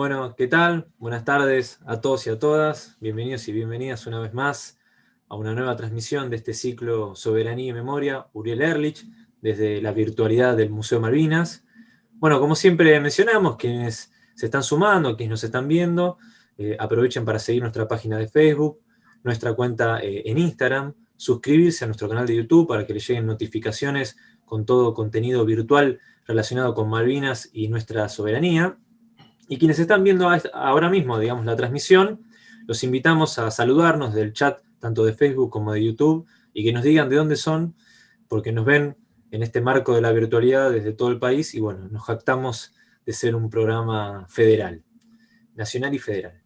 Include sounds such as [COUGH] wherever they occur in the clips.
Bueno, ¿qué tal? Buenas tardes a todos y a todas. Bienvenidos y bienvenidas una vez más a una nueva transmisión de este ciclo Soberanía y Memoria, Uriel Erlich, desde la virtualidad del Museo Malvinas. Bueno, como siempre mencionamos, quienes se están sumando, quienes nos están viendo, eh, aprovechen para seguir nuestra página de Facebook, nuestra cuenta eh, en Instagram, suscribirse a nuestro canal de YouTube para que les lleguen notificaciones con todo contenido virtual relacionado con Malvinas y nuestra soberanía. Y quienes están viendo ahora mismo, digamos, la transmisión, los invitamos a saludarnos del chat, tanto de Facebook como de YouTube, y que nos digan de dónde son, porque nos ven en este marco de la virtualidad desde todo el país, y bueno, nos jactamos de ser un programa federal, nacional y federal.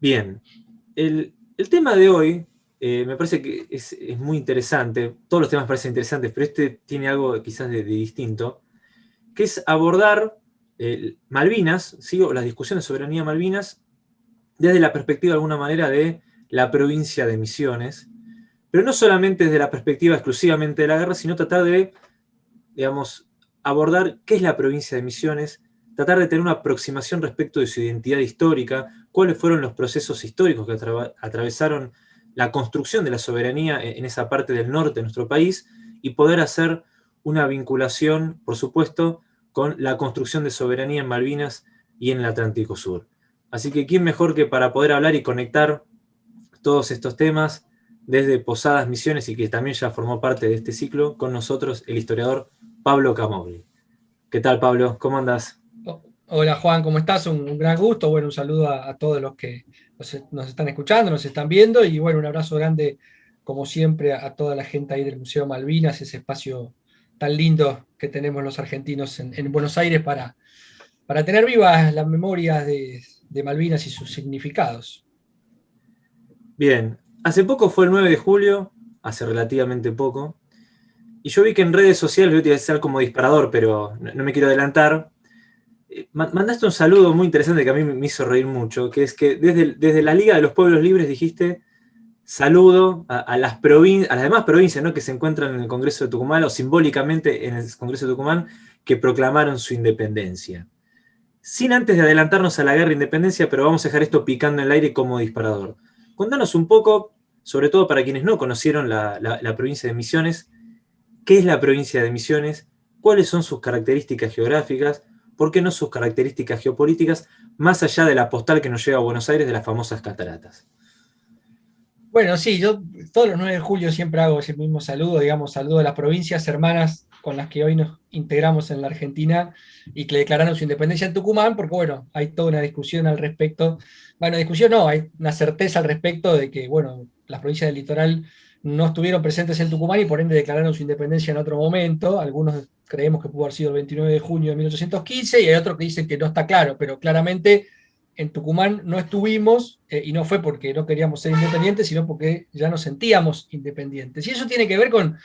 Bien, el, tema de hoy eh, me parece que es, muy interesante, todos los temas parecen interesantes, pero este tiene algo quizás de distinto, que es abordar Malvinas, sigo las discusiones de soberanía Malvinas, desde la perspectiva de alguna manera de la provincia de Misiones, pero no solamente desde la perspectiva exclusivamente de la guerra, sino tratar de, digamos, abordar qué es la provincia de Misiones, tratar de tener una aproximación respecto de su identidad histórica, cuáles fueron los procesos históricos que atravesaron la construcción de la soberanía en esa parte del norte de nuestro país, y poder hacer una vinculación, por supuesto, con la construcción de soberanía en Malvinas y en el Atlántico Sur. Así que quién mejor que para poder hablar y conectar todos estos temas desde Posadas Misiones y que también ya formó parte de este ciclo, con nosotros el historiador Pablo Camogli. ¿Qué tal Pablo? ¿Cómo andás? Hola Juan, ¿cómo estás? Un, gran gusto, bueno, un saludo a, todos los que nos, están escuchando, nos están viendo y bueno, un abrazo grande como siempre a, a toda la gente ahí del Museo Malvinas, ese espacio tan lindo que tenemos los argentinos en, Buenos Aires para, para tener vivas las memorias de, Malvinas y sus significados. Bien, hace poco fue el 9 de julio, hace relativamente poco, y yo vi que en redes sociales, iba a decir como disparador, pero no, me quiero adelantar, eh, mandaste un saludo muy interesante que a mí me hizo reír mucho, que es que desde, desde la Liga de los Pueblos Libres dijiste saludo a, las, demás provincias ¿no? que se encuentran en el Congreso de Tucumán, o simbólicamente en el Congreso de Tucumán, que proclamaron su independencia. Sin antes de adelantarnos a la guerra de independencia, pero vamos a dejar esto picando en el aire como disparador. Contanos un poco, sobre todo para quienes no conocieron la, la provincia de Misiones, qué es la provincia de Misiones, cuáles son sus características geográficas, por qué no sus características geopolíticas, más allá de la postal que nos lleva a Buenos Aires de las famosas cataratas. Bueno, sí, yo todos los 9 de julio siempre hago ese mismo saludo, digamos, saludo a las provincias hermanas con las que hoy nos integramos en la Argentina y que declararon su independencia en Tucumán, porque bueno, hay toda una discusión al respecto, bueno, discusión no, hay una certeza al respecto de que, bueno, las provincias del litoral no estuvieron presentes en Tucumán y por ende declararon su independencia en otro momento, algunos creemos que pudo haber sido el 29 de junio de 1815 y hay otros que dicen que no está claro, pero claramente en Tucumán no estuvimos, eh, y no fue porque no queríamos ser independientes, sino porque ya nos sentíamos independientes. Y eso tiene que ver con,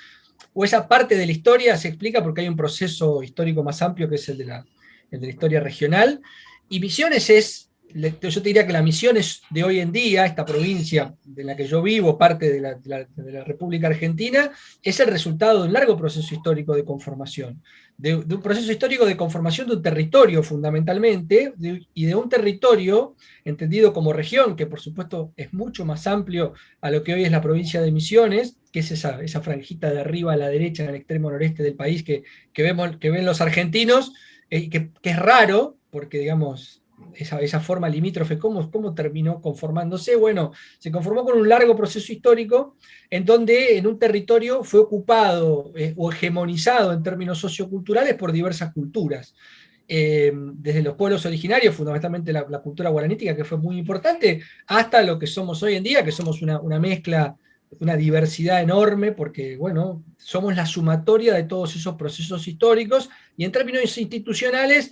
o esa parte de la historia se explica porque hay un proceso histórico más amplio que es el de la, el de la historia regional, y Misiones es yo te diría que la misión es de hoy en día, esta provincia de la que yo vivo, parte de la, República Argentina, es el resultado de un largo proceso histórico de conformación, de, un proceso histórico de conformación de un territorio fundamentalmente, y de un territorio entendido como región, que por supuesto es mucho más amplio a lo que hoy es la provincia de Misiones, que es esa, esa franjita de arriba a la derecha en el extremo noreste del país que, vemos, que ven los argentinos, eh, que, que es raro, porque digamos, esa, forma limítrofe, ¿cómo, ¿cómo terminó conformándose? Bueno, se conformó con un largo proceso histórico en donde en un territorio fue ocupado eh, o hegemonizado en términos socioculturales por diversas culturas. Eh, desde los pueblos originarios, fundamentalmente la, cultura guaranítica, que fue muy importante, hasta lo que somos hoy en día, que somos una, una mezcla, una diversidad enorme, porque, bueno, somos la sumatoria de todos esos procesos históricos, y en términos institucionales,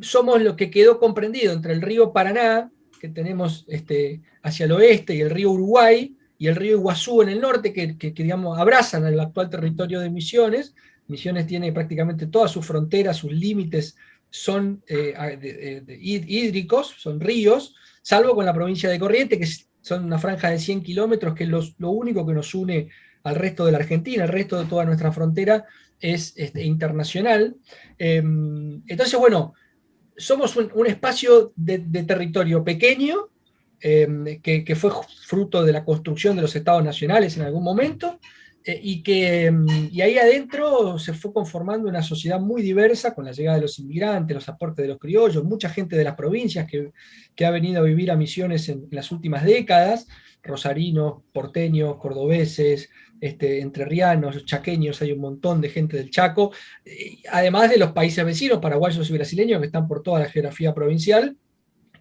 somos lo que quedó comprendido entre el río Paraná, que tenemos este, hacia el oeste, y el río Uruguay, y el río Iguazú en el norte, que, digamos, abrazan el actual territorio de Misiones. Misiones tiene prácticamente todas sus fronteras, sus límites son eh, hídricos, son ríos, salvo con la provincia de Corrientes, que son una franja de 100 kilómetros, que es lo, único que nos une al resto de la Argentina, el resto de toda nuestra frontera es este, internacional. Em, entonces, bueno, somos un, espacio de, territorio pequeño, em, que, fue fruto de la construcción de los estados nacionales en algún momento, eh, y que em, y ahí adentro se fue conformando una sociedad muy diversa con la llegada de los inmigrantes, los aportes de los criollos, mucha gente de las provincias que, ha venido a vivir a Misiones en, las últimas décadas, rosarinos, porteños, cordobeses, este, entrerrianos, chaqueños, hay un montón de gente del Chaco, eh, además de los países vecinos, paraguayos y brasileños, que están por toda la geografía provincial,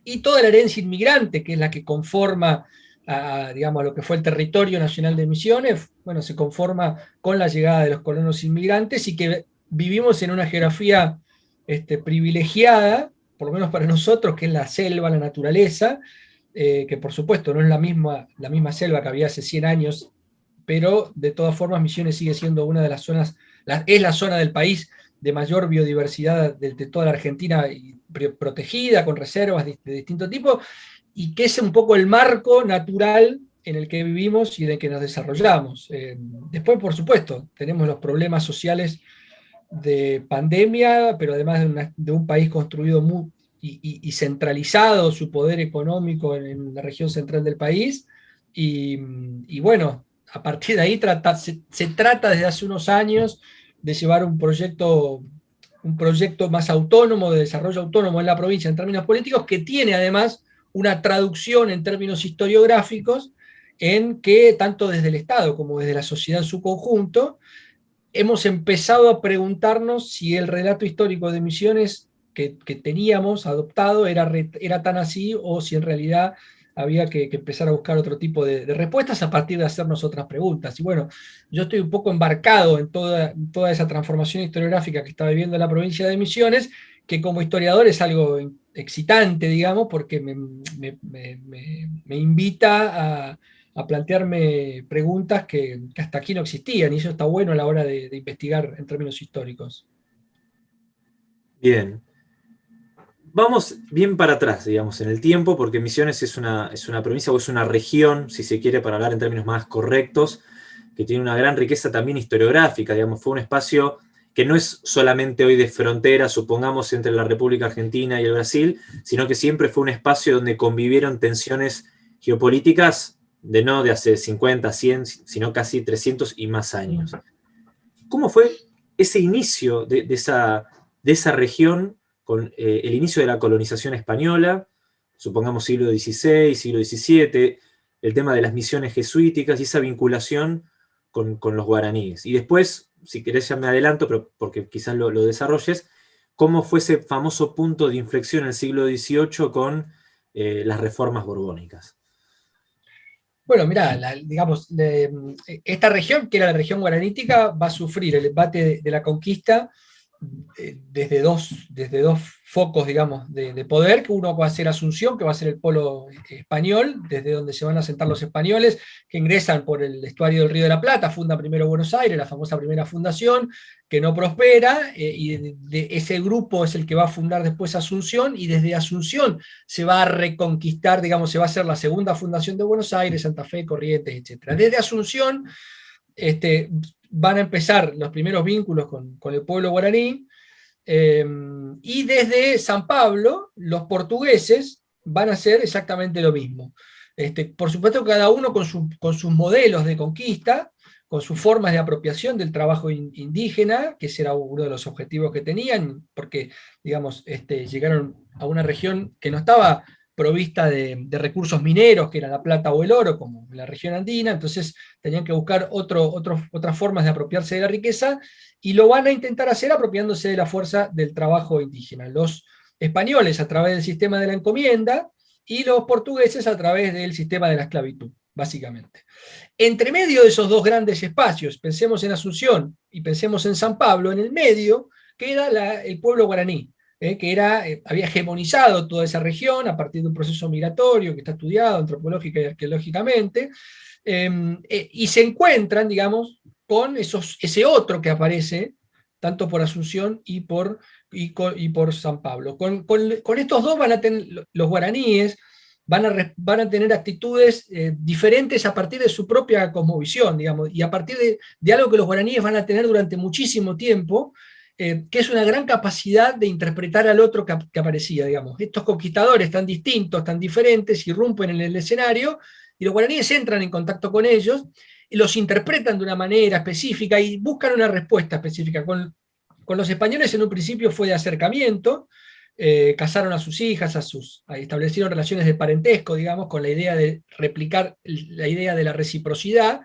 y toda la herencia inmigrante, que es la que conforma a, digamos, lo que fue el territorio nacional de Misiones, bueno, se conforma con la llegada de los colonos inmigrantes y que vivimos en una geografía este, privilegiada, por lo menos para nosotros, que es la selva, la naturaleza, eh, que por supuesto no es la misma, la misma selva que había hace 100 años pero de todas formas Misiones sigue siendo una de las zonas, es la zona del país de mayor biodiversidad de, toda la Argentina, protegida, con reservas de, distinto tipo, y que es un poco el marco natural en el que vivimos y en el que nos desarrollamos. Eh, después, por supuesto, tenemos los problemas sociales de pandemia, pero además de, un país construido y, centralizado su poder económico en, la región central del país, y bueno, a partir de ahí se, trata desde hace unos años de llevar un proyecto, un proyecto más autónomo, de desarrollo autónomo en la provincia en términos políticos, que tiene además una traducción en términos historiográficos en que tanto desde el Estado como desde la sociedad en su conjunto, hemos empezado a preguntarnos si el relato histórico de Misiones que, teníamos adoptado era, era tan así o si en realidad había que, empezar a buscar otro tipo de, respuestas a partir de hacernos otras preguntas. Y bueno, yo estoy un poco embarcado en toda, toda esa transformación historiográfica que está viviendo la provincia de Misiones, que como historiador es algo excitante, digamos, porque me, invita a, plantearme preguntas que, hasta aquí no existían, y eso está bueno a la hora de investigar en términos históricos. Bien, Vamos bien para atrás, digamos, en el tiempo, porque Misiones es una, es una provincia o es una región, si se quiere, para hablar en términos más correctos, que tiene una gran riqueza también historiográfica, digamos, fue un espacio que no es solamente hoy de frontera, supongamos, entre la República Argentina y el Brasil, sino que siempre fue un espacio donde convivieron tensiones geopolíticas de no de hace 50, 100, sino casi 300 y más años. ¿Cómo fue ese inicio de, esa, de esa región con eh, el inicio de la colonización española, supongamos siglo XVI, siglo XVII, el tema de las misiones jesuíticas y esa vinculación con, los guaraníes. Y después, si querés ya me adelanto, pero porque quizás lo, desarrolles, cómo fue ese famoso punto de inflexión en el siglo XVIII con eh, las reformas borbónicas. Bueno, mira, digamos, esta región, que era la región guaranítica, va a sufrir el embate de la conquista eh, desde dos, desde dos focos, digamos, de, poder, que uno va a ser Asunción, que va a ser el polo español, desde donde se van a sentar los españoles, que ingresan por el estuario del Río de la Plata, funda primero Buenos Aires, la famosa primera fundación, que no prospera, eh, y ese grupo es el que va a fundar después Asunción, y desde Asunción se va a reconquistar, digamos, se va a hacer la segunda fundación de Buenos Aires, Santa Fe, Corrientes, etc. Desde Asunción este, van a empezar los primeros vínculos con, el pueblo guaraní, eh, y desde San Pablo, los portugueses van a hacer exactamente lo mismo. Este, por supuesto, cada uno con, sus modelos de conquista, con sus formas de apropiación del trabajo indígena, que ese era uno de los objetivos que tenían, porque, digamos, este, llegaron a una región que no estaba provista de, recursos mineros, que era la plata o el oro, como la región andina, entonces tenían que buscar otras formas de apropiarse de la riqueza, y lo van a intentar hacer apropiándose de la fuerza del trabajo indígena. Los españoles a través del sistema de la encomienda, y los portugueses a través del sistema de la esclavitud, básicamente. Entre medio de esos dos grandes espacios, pensemos en Asunción y pensemos en San Pablo, en el medio queda el pueblo guaraní, eh, que era, eh, había hegemonizado toda esa región a partir de un proceso migratorio que está estudiado antropológica y arqueológicamente, em, eh, y se encuentran, digamos, con esos, ese otro que aparece, tanto por Asunción y por, y, por San Pablo. Con, estos dos van a tener, los guaraníes, Van a, van a, tener actitudes diferentes a partir de su propia cosmovisión, digamos, y a partir de, de, algo que los guaraníes van a tener durante muchísimo tiempo, eh, que es una gran capacidad de interpretar al otro que, aparecía, digamos. Estos conquistadores tan distintos, tan diferentes, irrumpen en el escenario, y los guaraníes entran en contacto con ellos, y los interpretan de una manera específica y buscan una respuesta específica. Con, con los españoles en un principio fue de acercamiento, eh, casaron a sus hijas, a sus, establecieron relaciones de parentesco, digamos, con la idea de replicar la idea de la reciprocidad,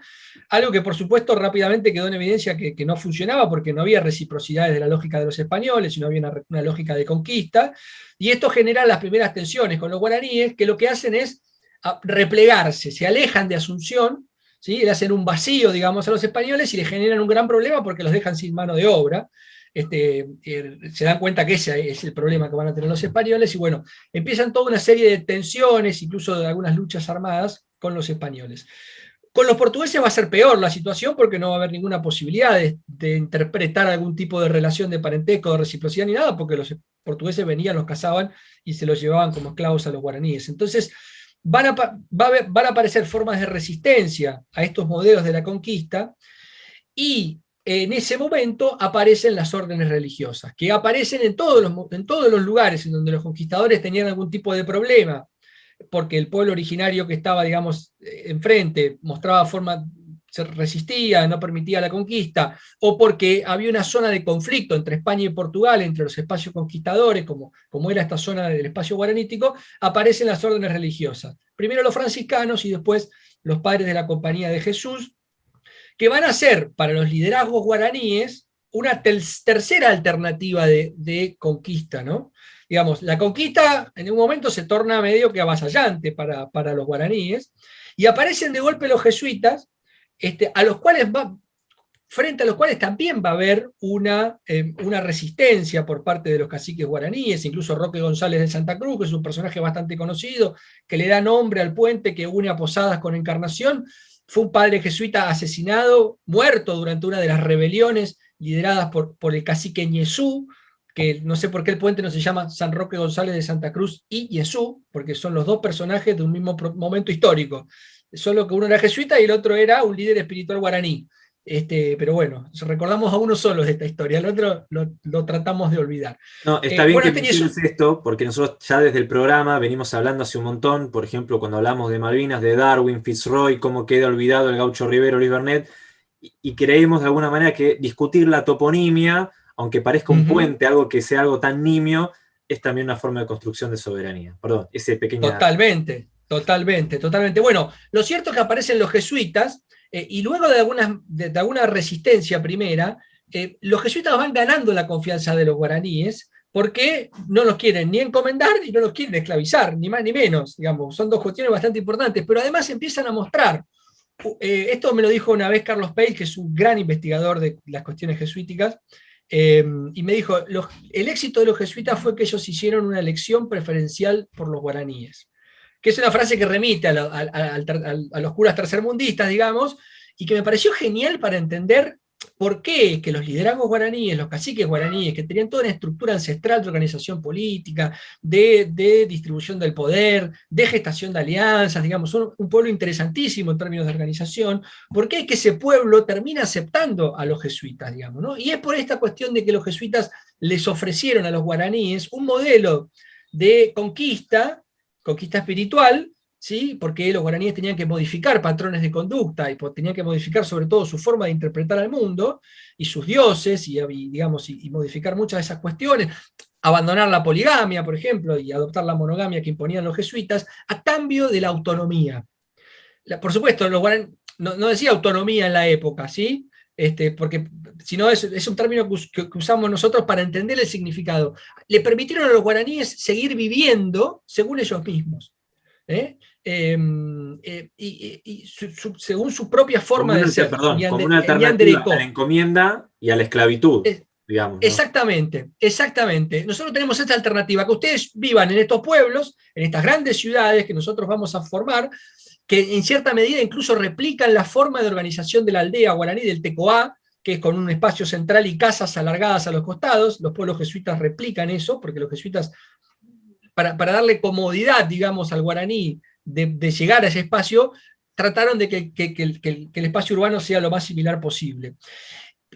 algo que por supuesto rápidamente quedó en evidencia que, no funcionaba porque no había reciprocidad desde la lógica de los españoles, sino había una, lógica de conquista, y esto genera las primeras tensiones con los guaraníes, que lo que hacen es replegarse, se alejan de Asunción, ¿sí? le hacen un vacío, digamos, a los españoles y le generan un gran problema porque los dejan sin mano de obra, este, eh, se dan cuenta que ese es el problema que van a tener los españoles, y bueno, empiezan toda una serie de tensiones, incluso de algunas luchas armadas con los españoles. Con los portugueses va a ser peor la situación porque no va a haber ninguna posibilidad de, interpretar algún tipo de relación de parentesco, de reciprocidad ni nada, porque los portugueses venían, los cazaban y se los llevaban como esclavos a los guaraníes. Entonces, van a, van a aparecer formas de resistencia a estos modelos de la conquista, y en ese momento aparecen las órdenes religiosas, que aparecen en todos, los, en todos los lugares en donde los conquistadores tenían algún tipo de problema, porque el pueblo originario que estaba, digamos, enfrente mostraba forma, se resistía, no permitía la conquista, o porque había una zona de conflicto entre España y Portugal, entre los espacios conquistadores, como, como era esta zona del espacio guaranítico, aparecen las órdenes religiosas. Primero los franciscanos y después los padres de la Compañía de Jesús, que van a ser para los liderazgos guaraníes una tercera alternativa de, conquista, ¿no? Digamos, la conquista en un momento se torna medio que avasallante para, para los guaraníes, y aparecen de golpe los jesuitas, este, a los cuales va, frente a los cuales también va a haber una, eh, una, resistencia por parte de los caciques guaraníes, incluso Roque González de Santa Cruz, que es un personaje bastante conocido, que le da nombre al puente que une a Posadas con Encarnación, fue un padre jesuita asesinado, muerto durante una de las rebeliones lideradas por, el cacique Ñezú, que no sé por qué el puente no se llama San Roque González de Santa Cruz y Ñezú, porque son los dos personajes de un mismo momento histórico. Solo que uno era jesuita y el otro era un líder espiritual guaraní. Este, pero bueno, recordamos a uno solo de esta historia, el otro lo, tratamos de olvidar. No, está eh, bien que menciones esto, porque nosotros ya desde el programa venimos hablando hace un montón, por ejemplo, cuando hablamos de Malvinas, de Darwin, Fitzroy, cómo queda olvidado el gaucho Rivero, Luis Bernet, y, creemos de alguna manera que discutir la toponimia, aunque parezca un puente, algo que sea algo tan nimio, es también una forma de construcción de soberanía. Perdón, ese pequeño... Totalmente, totalmente, totalmente. Bueno, lo cierto es que aparecen los jesuitas, eh, y luego de, alguna, resistencia primera, eh, los jesuitas van ganando la confianza de los guaraníes, porque no los quieren ni encomendar y no los quieren esclavizar, ni más ni menos, digamos, son dos cuestiones bastante importantes, pero además empiezan a mostrar, eh, esto me lo dijo una vez Carlos Peix, que es un gran investigador de las cuestiones jesuíticas, y me dijo, el éxito de los jesuitas fue que ellos hicieron una elección preferencial por los guaraníes que es una frase que remite a, los curas tercermundistas, digamos, y que me pareció genial para entender por qué que los liderazgos guaraníes, los caciques guaraníes, que tenían toda una estructura ancestral de organización política, de, distribución del poder, de gestación de alianzas, digamos, son un pueblo interesantísimo en términos de organización, por qué es que ese pueblo termina aceptando a los jesuitas, digamos, ¿no? Y es por esta cuestión de que los jesuitas les ofrecieron a los guaraníes un modelo de conquista conquista espiritual, ¿sí? porque los guaraníes tenían que modificar patrones de conducta y tenían que modificar sobre todo su forma de interpretar al mundo y sus dioses y, digamos, y, modificar muchas de esas cuestiones, abandonar la poligamia, por ejemplo, y adoptar la monogamia que imponían los jesuitas, a cambio de la autonomía. por supuesto, los no, no, decía autonomía en la época, ¿sí? Este, porque si no es, es, un término que, usamos nosotros para entender el significado. Le permitieron a los guaraníes seguir viviendo según ellos mismos. ¿eh? Em, eh, y, según su propia forma de ser. Perdón, como una alternativa a la encomienda y a la esclavitud. digamos, Exactamente, exactamente. Nosotros tenemos esta alternativa, que ustedes vivan en estos pueblos, en estas grandes ciudades que nosotros vamos a formar, que en cierta medida incluso replican la forma de organización de la aldea guaraní del Tecoá, que es con un espacio central y casas alargadas a los costados, los pueblos jesuitas replican eso, porque los jesuitas, para, darle comodidad, digamos, al guaraní de, llegar a ese espacio, trataron de que, el, espacio urbano sea lo más similar posible.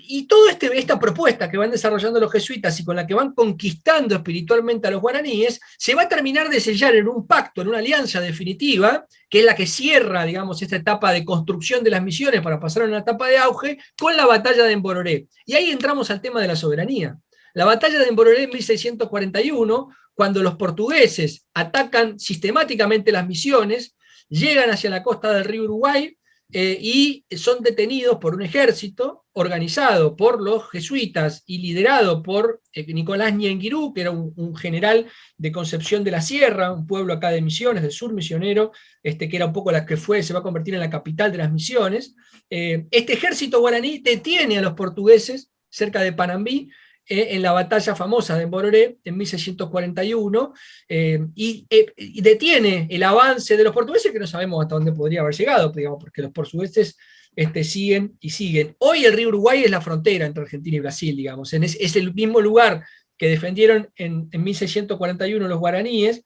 Y toda este, esta propuesta que van desarrollando los jesuitas y con la que van conquistando espiritualmente a los guaraníes, se va a terminar de sellar en un pacto, en una alianza definitiva, que es la que cierra, digamos, esta etapa de construcción de las misiones para pasar a una etapa de auge, con la batalla de Embororé. Y ahí entramos al tema de la soberanía. La batalla de Embororé en 1641, cuando los portugueses atacan sistemáticamente las misiones, llegan hacia la costa del río Uruguay, eh, y son detenidos por un ejército organizado por los jesuitas y liderado por eh, Nicolás Ñenguirú, que era un, general de Concepción de la Sierra, un pueblo acá de Misiones, del sur misionero, este, que era un poco la que fue, se va a convertir en la capital de las misiones. Eh, este ejército guaraní detiene a los portugueses cerca de Panambí, eh, en la batalla famosa de Bororé en 1641 eh, y, y, detiene el avance de los portugueses que no sabemos hasta dónde podría haber llegado, digamos, porque los portugueses este, siguen y siguen. Hoy el río Uruguay es la frontera entre Argentina y Brasil, digamos, es, el mismo lugar que defendieron en, 1641 los guaraníes,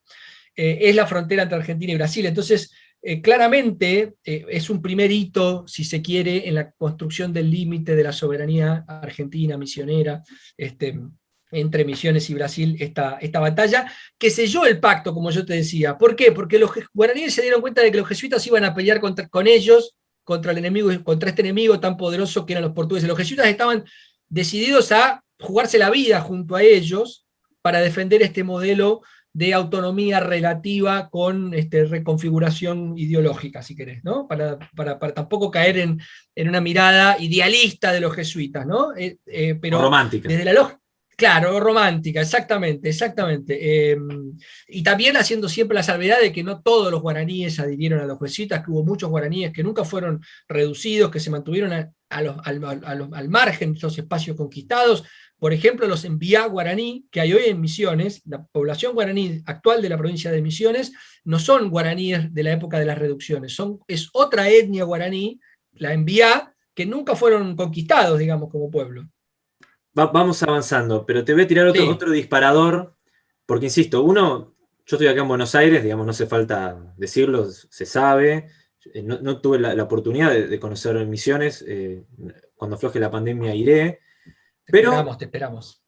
eh, es la frontera entre Argentina y Brasil. Entonces, eh, claramente eh, es un primer hito, si se quiere, en la construcción del límite de la soberanía argentina, misionera, este, entre Misiones y Brasil, esta, esta batalla, que selló el pacto, como yo te decía. ¿Por qué? Porque los guaraníes se dieron cuenta de que los jesuitas iban a pelear contra, con ellos, contra el enemigo, contra este enemigo tan poderoso que eran los portugueses. Los jesuitas estaban decididos a jugarse la vida junto a ellos para defender este modelo de autonomía relativa con este, reconfiguración ideológica, si querés, ¿no? Para, tampoco caer en, una mirada idealista de los jesuitas, ¿no? Eh, eh, pero romántica. Desde la lógica, Claro, romántica, exactamente, exactamente. Em, y también haciendo siempre la salvedad de que no todos los guaraníes adhirieron a los jesuitas, que hubo muchos guaraníes que nunca fueron reducidos, que se mantuvieron al, margen de los espacios conquistados, por ejemplo, los enviá guaraní que hay hoy en Misiones, la población guaraní actual de la provincia de Misiones, no son guaraníes de la época de las reducciones, son, es otra etnia guaraní, la enviá, que nunca fueron conquistados, digamos, como pueblo. vamos avanzando, pero te voy a tirar otro, otro disparador, porque insisto, uno, yo estoy acá en Buenos Aires, digamos, no hace falta decirlo, se sabe, eh, no, tuve la, oportunidad de, conocer Misiones, eh, cuando afloje la pandemia iré, pero esperamos, te esperamos.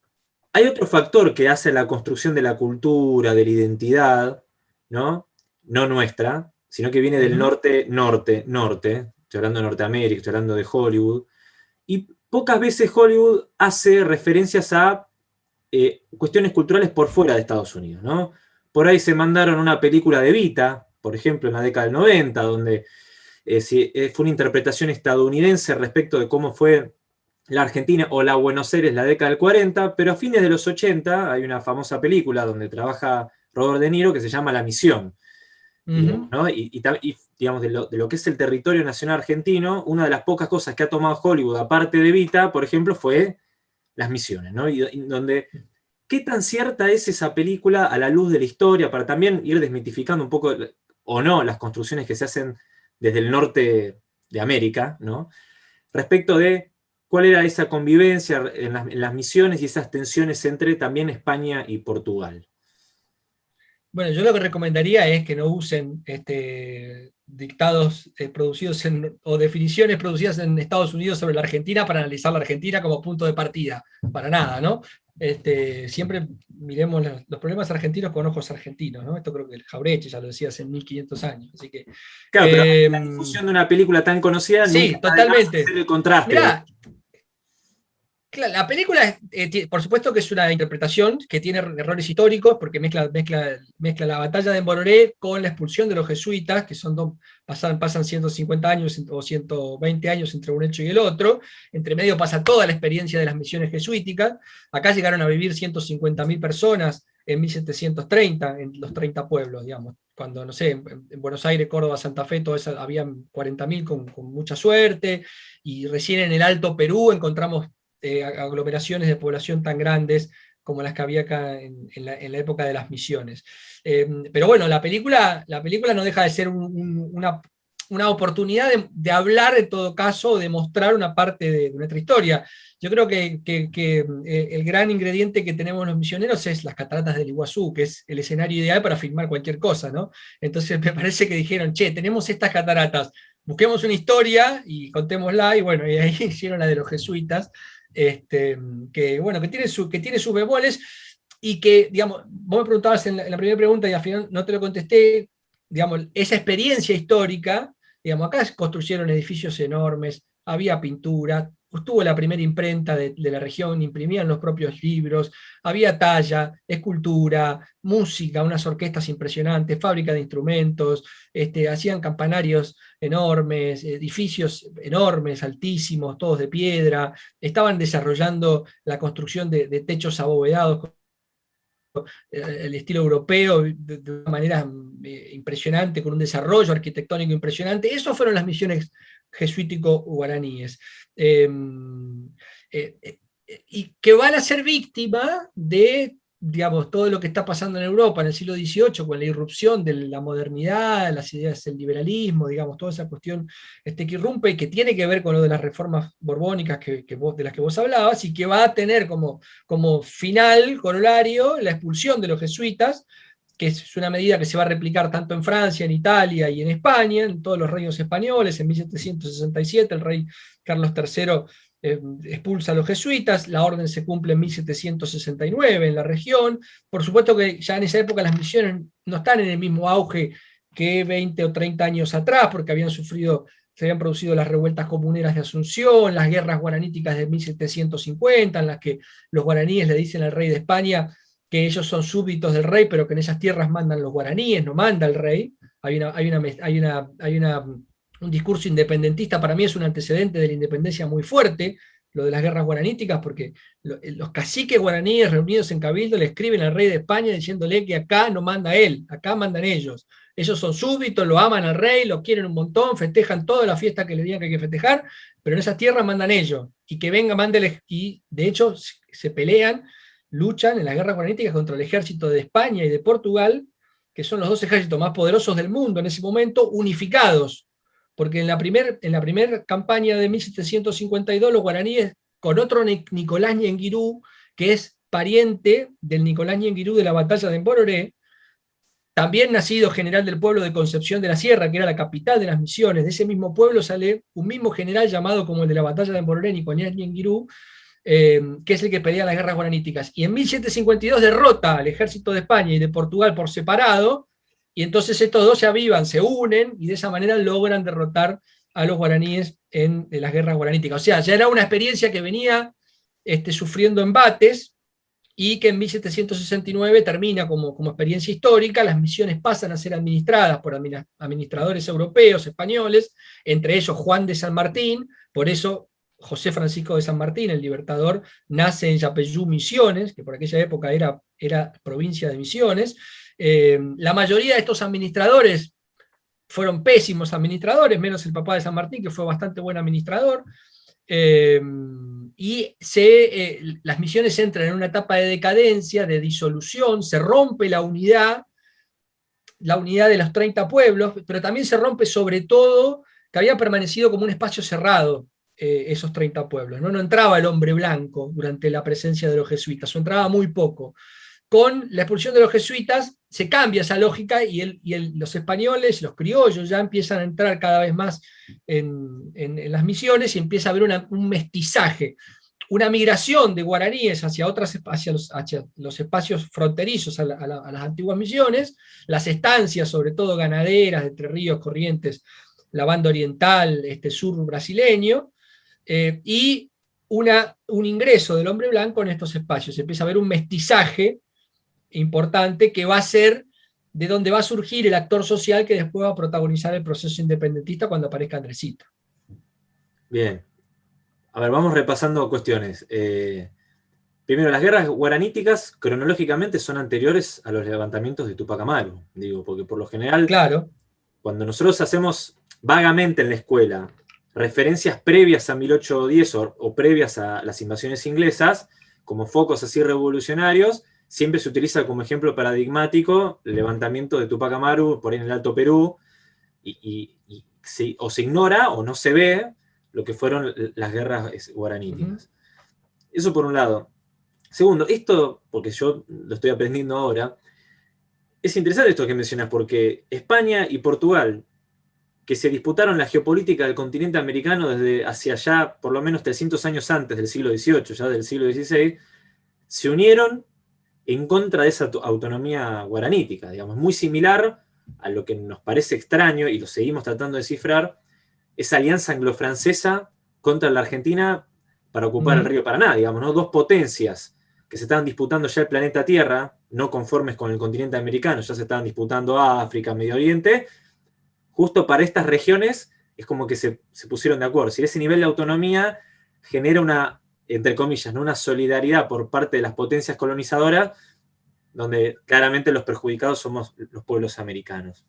Hay otro factor que hace la construcción de la cultura, de la identidad, ¿no? No nuestra, sino que viene del norte, norte, norte. Estoy hablando de Norteamérica, estoy hablando de Hollywood. Y pocas veces Hollywood hace referencias a eh, cuestiones culturales por fuera de Estados Unidos, ¿no? Por ahí se mandaron una película de Vita, por ejemplo, en la década del 90, donde eh, eh, fue una interpretación estadounidense respecto de cómo fue la Argentina o la Buenos Aires la década del 40, pero a fines de los 80 hay una famosa película donde trabaja Robert De Niro que se llama La Misión. y, digamos, de lo, que es el territorio nacional argentino, una de las pocas cosas que ha tomado Hollywood, aparte de Vita, por ejemplo, fue las misiones, ¿no? Y, donde, ¿qué tan cierta es esa película a la luz de la historia, para también ir desmitificando un poco, o no, las construcciones que se hacen desde el norte de América, ¿no? Respecto de cuál era esa convivencia en las, misiones y esas tensiones entre también España y Portugal. Bueno, yo lo que recomendaría es que no usen este, dictados eh, producidos o definiciones producidas en Estados Unidos sobre la Argentina para analizar la Argentina como punto de partida, para nada, ¿no? Este, siempre miremos los, problemas argentinos con ojos argentinos, ¿no? Esto creo que el Jaureche ya lo decía hace 1500 años, así que... Claro, pero la em, difusión de una película tan conocida... Sí, totalmente. El contraste. La película, eh, por supuesto que es una interpretación que tiene errores históricos, porque mezcla, mezcla, mezcla la batalla de Mororé con la expulsión de los jesuitas, que son dos, pasan, pasan 150 años o 120 años entre un hecho y el otro, entre medio pasa toda la experiencia de las misiones jesuíticas, acá llegaron a vivir 150.000 personas en 1730, en los 30 pueblos, digamos, cuando, no sé, en, Buenos Aires, Córdoba, Santa Fe, todo eso, habían 40.000 con, con mucha suerte, y recién en el Alto Perú encontramos eh, aglomeraciones de población tan grandes como las que había acá en, la, época de las misiones. Em, pero bueno, la película, la película no deja de ser una, oportunidad de, hablar en todo caso, de mostrar una parte de, nuestra historia. Yo creo que, eh, el gran ingrediente que tenemos los misioneros es las cataratas del Iguazú, que es el escenario ideal para filmar cualquier cosa, ¿no? Entonces [LAUGHS] me parece que dijeron, che, tenemos estas cataratas, busquemos una historia y contémosla, y bueno, y ahí [LAUGHS] hicieron la de los jesuitas, este, que bueno, que tiene, su, que tiene sus bemoles, y que, digamos, vos me preguntabas en la, primera pregunta y al final no te lo contesté, digamos, esa experiencia histórica, digamos, acá construyeron edificios enormes, había pintura, estuvo la primera imprenta de, la región, imprimían los propios libros, había talla, escultura, música, unas orquestas impresionantes, fábrica de instrumentos, este, hacían campanarios enormes, edificios enormes, altísimos, todos de piedra, estaban desarrollando la construcción de, de techos abovedados el estilo europeo de, una manera eh, impresionante, con un desarrollo arquitectónico impresionante. Esas fueron las misiones jesuítico-guaraníes. Em, eh, eh, y que van a ser víctima de digamos, todo lo que está pasando en Europa en el siglo XVIII, con la irrupción de la modernidad, las ideas del liberalismo, digamos, toda esa cuestión este, que irrumpe y que tiene que ver con lo de las reformas borbónicas que, de las que vos hablabas, y que va a tener como, como final, corolario, la expulsión de los jesuitas, que es una medida que se va a replicar tanto en Francia, en Italia y en España, en todos los reinos españoles, en 1767 el rey Carlos III eh, expulsa a los jesuitas, la orden se cumple en 1769 en la región, por supuesto que ya en esa época las misiones no están en el mismo auge que 20 o 30 años atrás, porque habían sufrido, se habían producido las revueltas comuneras de Asunción, las guerras guaraníticas de 1750, en las que los guaraníes le dicen al rey de España que ellos son súbditos del rey, pero que en esas tierras mandan los guaraníes, no manda el rey. Hay una, hay una, hay una, hay un discurso independentista para mí es un antecedente de la independencia muy fuerte, lo de las guerras guaraníticas, porque eh, los caciques guaraníes reunidos en Cabildo le escriben al rey de España diciéndole que acá no manda él, acá mandan ellos. Ellos son súbditos, lo aman al rey, lo quieren un montón, festejan toda la fiesta que le digan que hay que festejar, pero en esas tierras mandan ellos. Y que venga, mándele, y de hecho se pelean, luchan en las guerras guaraníticas contra el ejército de España y de Portugal, que son los dos ejércitos más poderosos del mundo en ese momento, unificados. Porque en la primera la campaña de 1752 los guaraníes, con otro Nicolás Ñenguirú, que es pariente del Nicolás Ñenguirú de la batalla de Embororé, también nacido general del pueblo de Concepción de la Sierra, que era la capital de las misiones, de ese mismo pueblo sale un mismo general llamado como el de la batalla de Embororé, Nicolás Ñenguirú, eh, que es el que pelea las guerras guaraníticas. Y en 1752 derrota al ejército de España y de Portugal por separado, y entonces estos dos se avivan, se unen, y de esa manera logran derrotar a los guaraníes en, las guerras guaraníticas. O sea, ya era una experiencia que venía este, sufriendo embates, y que en 1769 termina como, como experiencia histórica, las misiones pasan a ser administradas por administradores europeos, españoles, entre ellos Juan de San Martín, por eso José Francisco de San Martín, el libertador, nace en Yapeyú, Misiones, que por aquella época era, era provincia de Misiones, eh, la mayoría de estos administradores fueron pésimos administradores, menos el papá de San Martín, que fue bastante buen administrador, eh, y se, eh, las misiones entran en una etapa de decadencia, de disolución, se rompe la unidad, la unidad de los 30 pueblos, pero también se rompe sobre todo que había permanecido como un espacio cerrado esos 30 pueblos. ¿no? no entraba el hombre blanco durante la presencia de los jesuitas, o entraba muy poco con la expulsión de los jesuitas se cambia esa lógica y, los españoles, los criollos ya empiezan a entrar cada vez más en, las misiones y empieza a haber un mestizaje, una migración de guaraníes hacia, otras, hacia, los, espacios fronterizos a, las antiguas misiones, las estancias, sobre todo ganaderas, de Entre Ríos, Corrientes, la banda oriental, este sur brasileño, eh, y una, un ingreso del hombre blanco en estos espacios. Empieza a haber un mestizaje importante que va a ser de donde va a surgir el actor social que después va a protagonizar el proceso independentista cuando aparezca Andresito. Bien. A ver, vamos repasando cuestiones. Eh, primero, las guerras guaraníticas cronológicamente son anteriores a los levantamientos de Tupac Amaru, digo, porque por lo general, claro. cuando nosotros hacemos vagamente en la escuela referencias previas a 1810 o previas a las invasiones inglesas, como focos así revolucionarios, siempre se utiliza como ejemplo paradigmático el levantamiento de Tupac Amaru por ahí en el Alto Perú, y, o se ignora o no se ve lo que fueron las guerras guaraníticas. Eso por un lado. Segundo, esto, porque yo lo estoy aprendiendo ahora, es interesante esto que mencionas, porque España y Portugal que se disputaron la geopolítica del continente americano desde hacia allá, por lo menos 300 años antes del siglo XVIII, ya del siglo XVI, se unieron en contra de esa autonomía guaranítica, digamos, muy similar a lo que nos parece extraño, y lo seguimos tratando de descifrar, esa alianza anglo-francesa contra la Argentina para ocupar el río Paraná, digamos, ¿no? Dos potencias que se estaban disputando ya el planeta Tierra, no conformes con el continente americano, ya se estaban disputando África, Medio Oriente, justo para estas regiones es como que se, pusieron de acuerdo. Si ese nivel de autonomía genera una, entre comillas, ¿no? una solidaridad por parte de las potencias colonizadoras, donde claramente los perjudicados somos los pueblos americanos.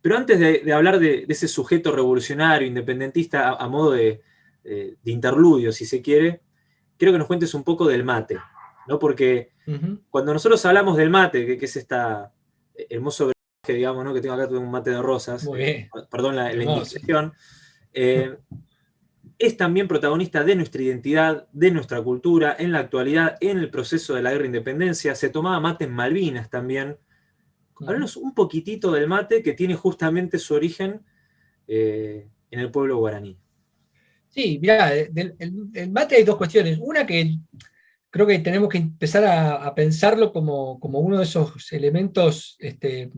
Pero antes de, hablar de, ese sujeto revolucionario, independentista, a, modo de, interludio, si se quiere, quiero que nos cuentes un poco del mate, ¿no? Porque cuando nosotros hablamos del mate, que, es esta hermoso que digamos, ¿no? que tengo acá un mate de rosas, eh, perdón la, la eh, es también protagonista de nuestra identidad, de nuestra cultura, en la actualidad, en el proceso de la guerra de independencia, se tomaba mate en Malvinas también. Háblanos un poquitito del mate que tiene justamente su origen eh, en el pueblo guaraní. Sí, mira, el mate hay dos cuestiones. Una que creo que tenemos que empezar a, pensarlo como, uno de esos elementos, este,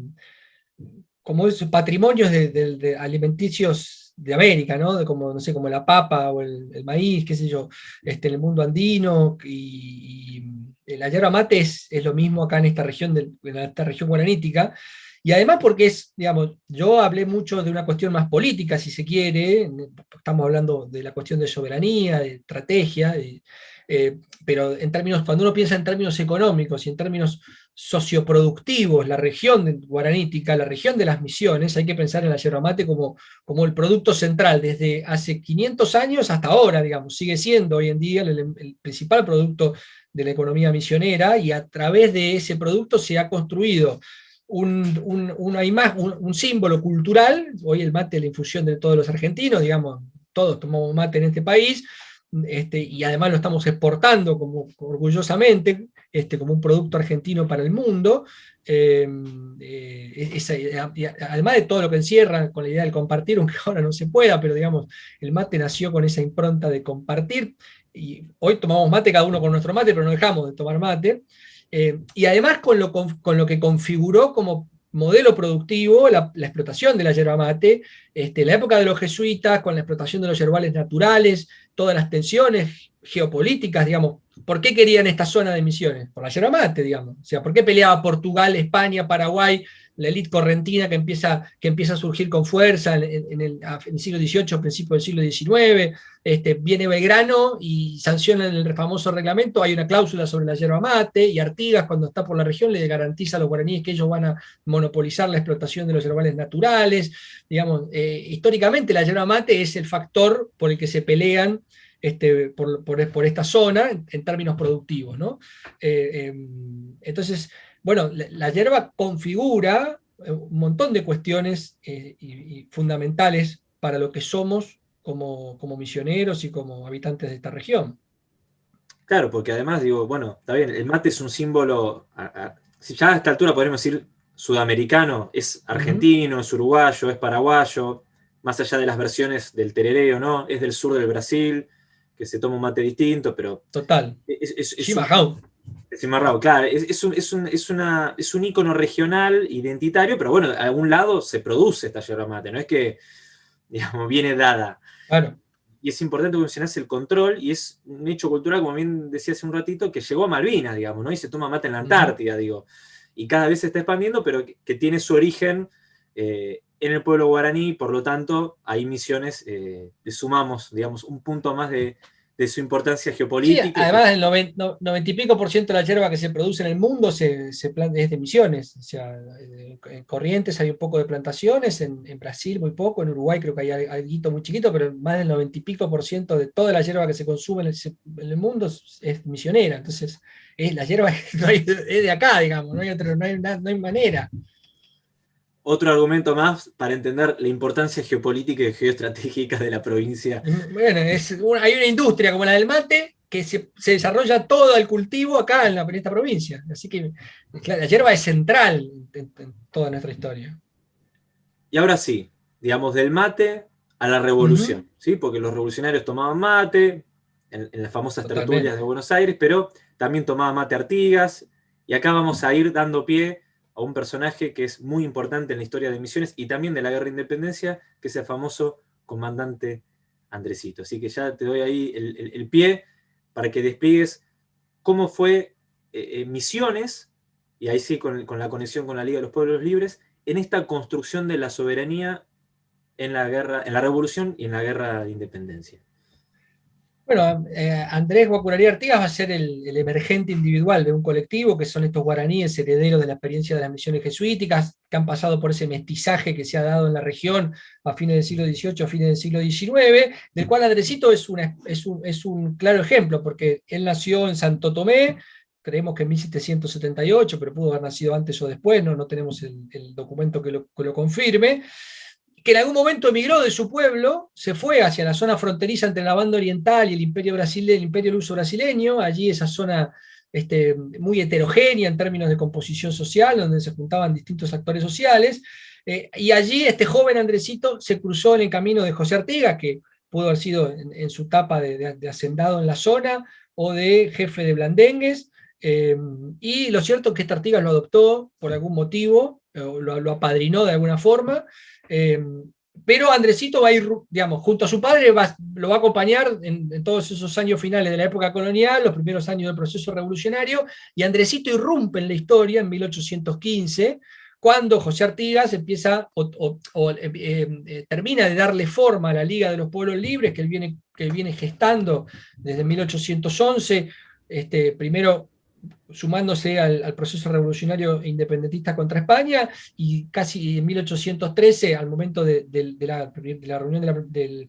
como esos patrimonios de, alimenticios de América, ¿no? como, no sé, como la papa o el, maíz, qué sé yo, este, en el mundo andino, y, la yerba mate es, lo mismo acá en esta región, en esta región guaranítica, y además porque es, digamos, yo hablé mucho de una cuestión más política, si se quiere, estamos hablando de la cuestión de soberanía, de estrategia, de, eh, pero en términos, cuando uno piensa en términos económicos y en términos socioproductivos, la región guaranítica, la región de las misiones, hay que pensar en la yerba mate como, como el producto central, desde hace 500 años hasta ahora, digamos, sigue siendo hoy en día el, principal producto de la economía misionera, y a través de ese producto se ha construido un, una imagen, un, símbolo cultural, hoy el mate es la infusión de todos los argentinos, digamos, todos tomamos mate en este país, este, y además lo estamos exportando como, orgullosamente, este, como un producto argentino para el mundo, em, eh, además de todo lo que encierra con la idea del compartir, aunque [LAUGHS] ahora no se pueda, pero digamos, el mate nació con esa impronta de compartir, y hoy tomamos mate cada uno con nuestro mate, pero no dejamos de tomar mate, eh, y además con lo, con lo que configuró como modelo productivo, la, explotación de la yerba mate, este, la época de los jesuitas, con la explotación de los yerbales naturales, todas las tensiones geopolíticas, digamos, ¿por qué querían esta zona de misiones? Por la yerba mate, digamos. O sea, ¿por qué peleaba Portugal, España, Paraguay la élite correntina que empieza, que a surgir con fuerza en, el, siglo XVIII, principio del siglo XIX, este, viene Belgrano y sancionan el famoso reglamento, hay una cláusula sobre la yerba mate, y Artigas cuando está por la región le garantiza a los guaraníes que ellos van a monopolizar la explotación de los yerbales naturales, digamos, eh, históricamente la yerba mate es el factor por el que se pelean este, por, por, esta zona en, términos productivos. ¿no? Eh, em, entonces, bueno, la, hierba configura eh, un montón de cuestiones eh, fundamentales para lo que somos como, misioneros y como habitantes de esta región. Claro, porque además digo, bueno, está bien, el mate es un símbolo, si ya a esta altura podemos decir sudamericano, es argentino, es uruguayo, es paraguayo, más allá de las versiones del terereo, ¿no? Es del sur del Brasil, que se toma un mate distinto, pero... Total. Es, es, Cimarrao, claro, es, un, es, una, es un ícono regional, identitario, pero bueno, a algún lado se produce esta yerba mate, no es que, [LAUGHS] digamos, viene dada. Claro. Y es importante que mencionase el control, y es un hecho cultural, como bien decía hace un ratito, que llegó a Malvinas, digamos, ¿no? Y se toma mate en la Antártida, digo. Y cada vez se está expandiendo, pero que, tiene su origen eh, en el pueblo guaraní, por lo tanto, hay misiones, eh, le sumamos, digamos, un punto más de, de su importancia geopolítica. además, el 90, y pico por ciento de la hierba que se produce en el mundo se, se planta, es de misiones. O sea, eh, en Corrientes hay un poco de plantaciones, en, Brasil muy poco, en Uruguay creo que hay algo muy chiquito, pero más del 90 y pico por ciento de toda la hierba que se consume en el, mundo es, misionera. Entonces, es, la hierba [LAUGHS] es de acá, digamos, no hay, no hay, no hay manera otro argumento más para entender la importancia geopolítica y geoestratégica de la provincia. Bueno, hay una industria como la del mate que se, desarrolla todo el cultivo acá en, la, esta provincia. Así que la hierba es central en, toda nuestra historia. Y ahora sí, digamos, del mate a la revolución, ¿sí? porque los revolucionarios tomaban mate en, las famosas tertulias de Buenos Aires, pero también tomaba mate Artigas, y acá vamos a ir dando pie a un personaje que es muy importante en la historia de Misiones y también de la Guerra de Independencia, que es el famoso comandante Andresito. Así que ya te doy ahí el, pie para que despliegues cómo fue eh, eh, Misiones, y ahí sí con, con la conexión con la Liga de los Pueblos Libres, en esta construcción de la soberanía en la, guerra, en la revolución y en la guerra de independencia. Bueno, eh, Andrés Guacurarí Artigas va a ser el, emergente individual de un colectivo, que son estos guaraníes herederos de la experiencia de las misiones jesuíticas, que han pasado por ese mestizaje que se ha dado en la región a fines del siglo XVIII, a fines del siglo XIX, del cual Andresito es, un, claro ejemplo, porque él nació en Santo Tomé, creemos que en 1778, pero pudo haber nacido antes o después, no, no tenemos el, documento que lo confirme, que en algún momento emigró de su pueblo, se fue hacia la zona fronteriza entre la banda oriental y el imperio, brasileño, el imperio luso brasileño, allí esa zona este, muy heterogénea en términos de composición social, donde se juntaban distintos actores sociales, eh, y allí este joven Andresito se cruzó en el camino de José Artigas, que pudo haber sido en, su etapa de, hacendado en la zona, o de jefe de blandengues, eh, y lo cierto es que este Artigas lo adoptó por algún motivo, lo, lo apadrinó de alguna forma, Em, pero Andresito va a ir, digamos, junto a su padre, lo va a acompañar en, todos esos años finales de la época colonial, los primeros años del proceso revolucionario, y Andresito irrumpe en la historia en 1815, cuando José Artigas empieza o, eh, eh, termina de darle forma a la Liga de los Pueblos Libres, que él viene, que viene gestando desde 1811, este, primero sumándose al, proceso revolucionario independentista contra España, y casi en 1813, al momento de, la, reunión del,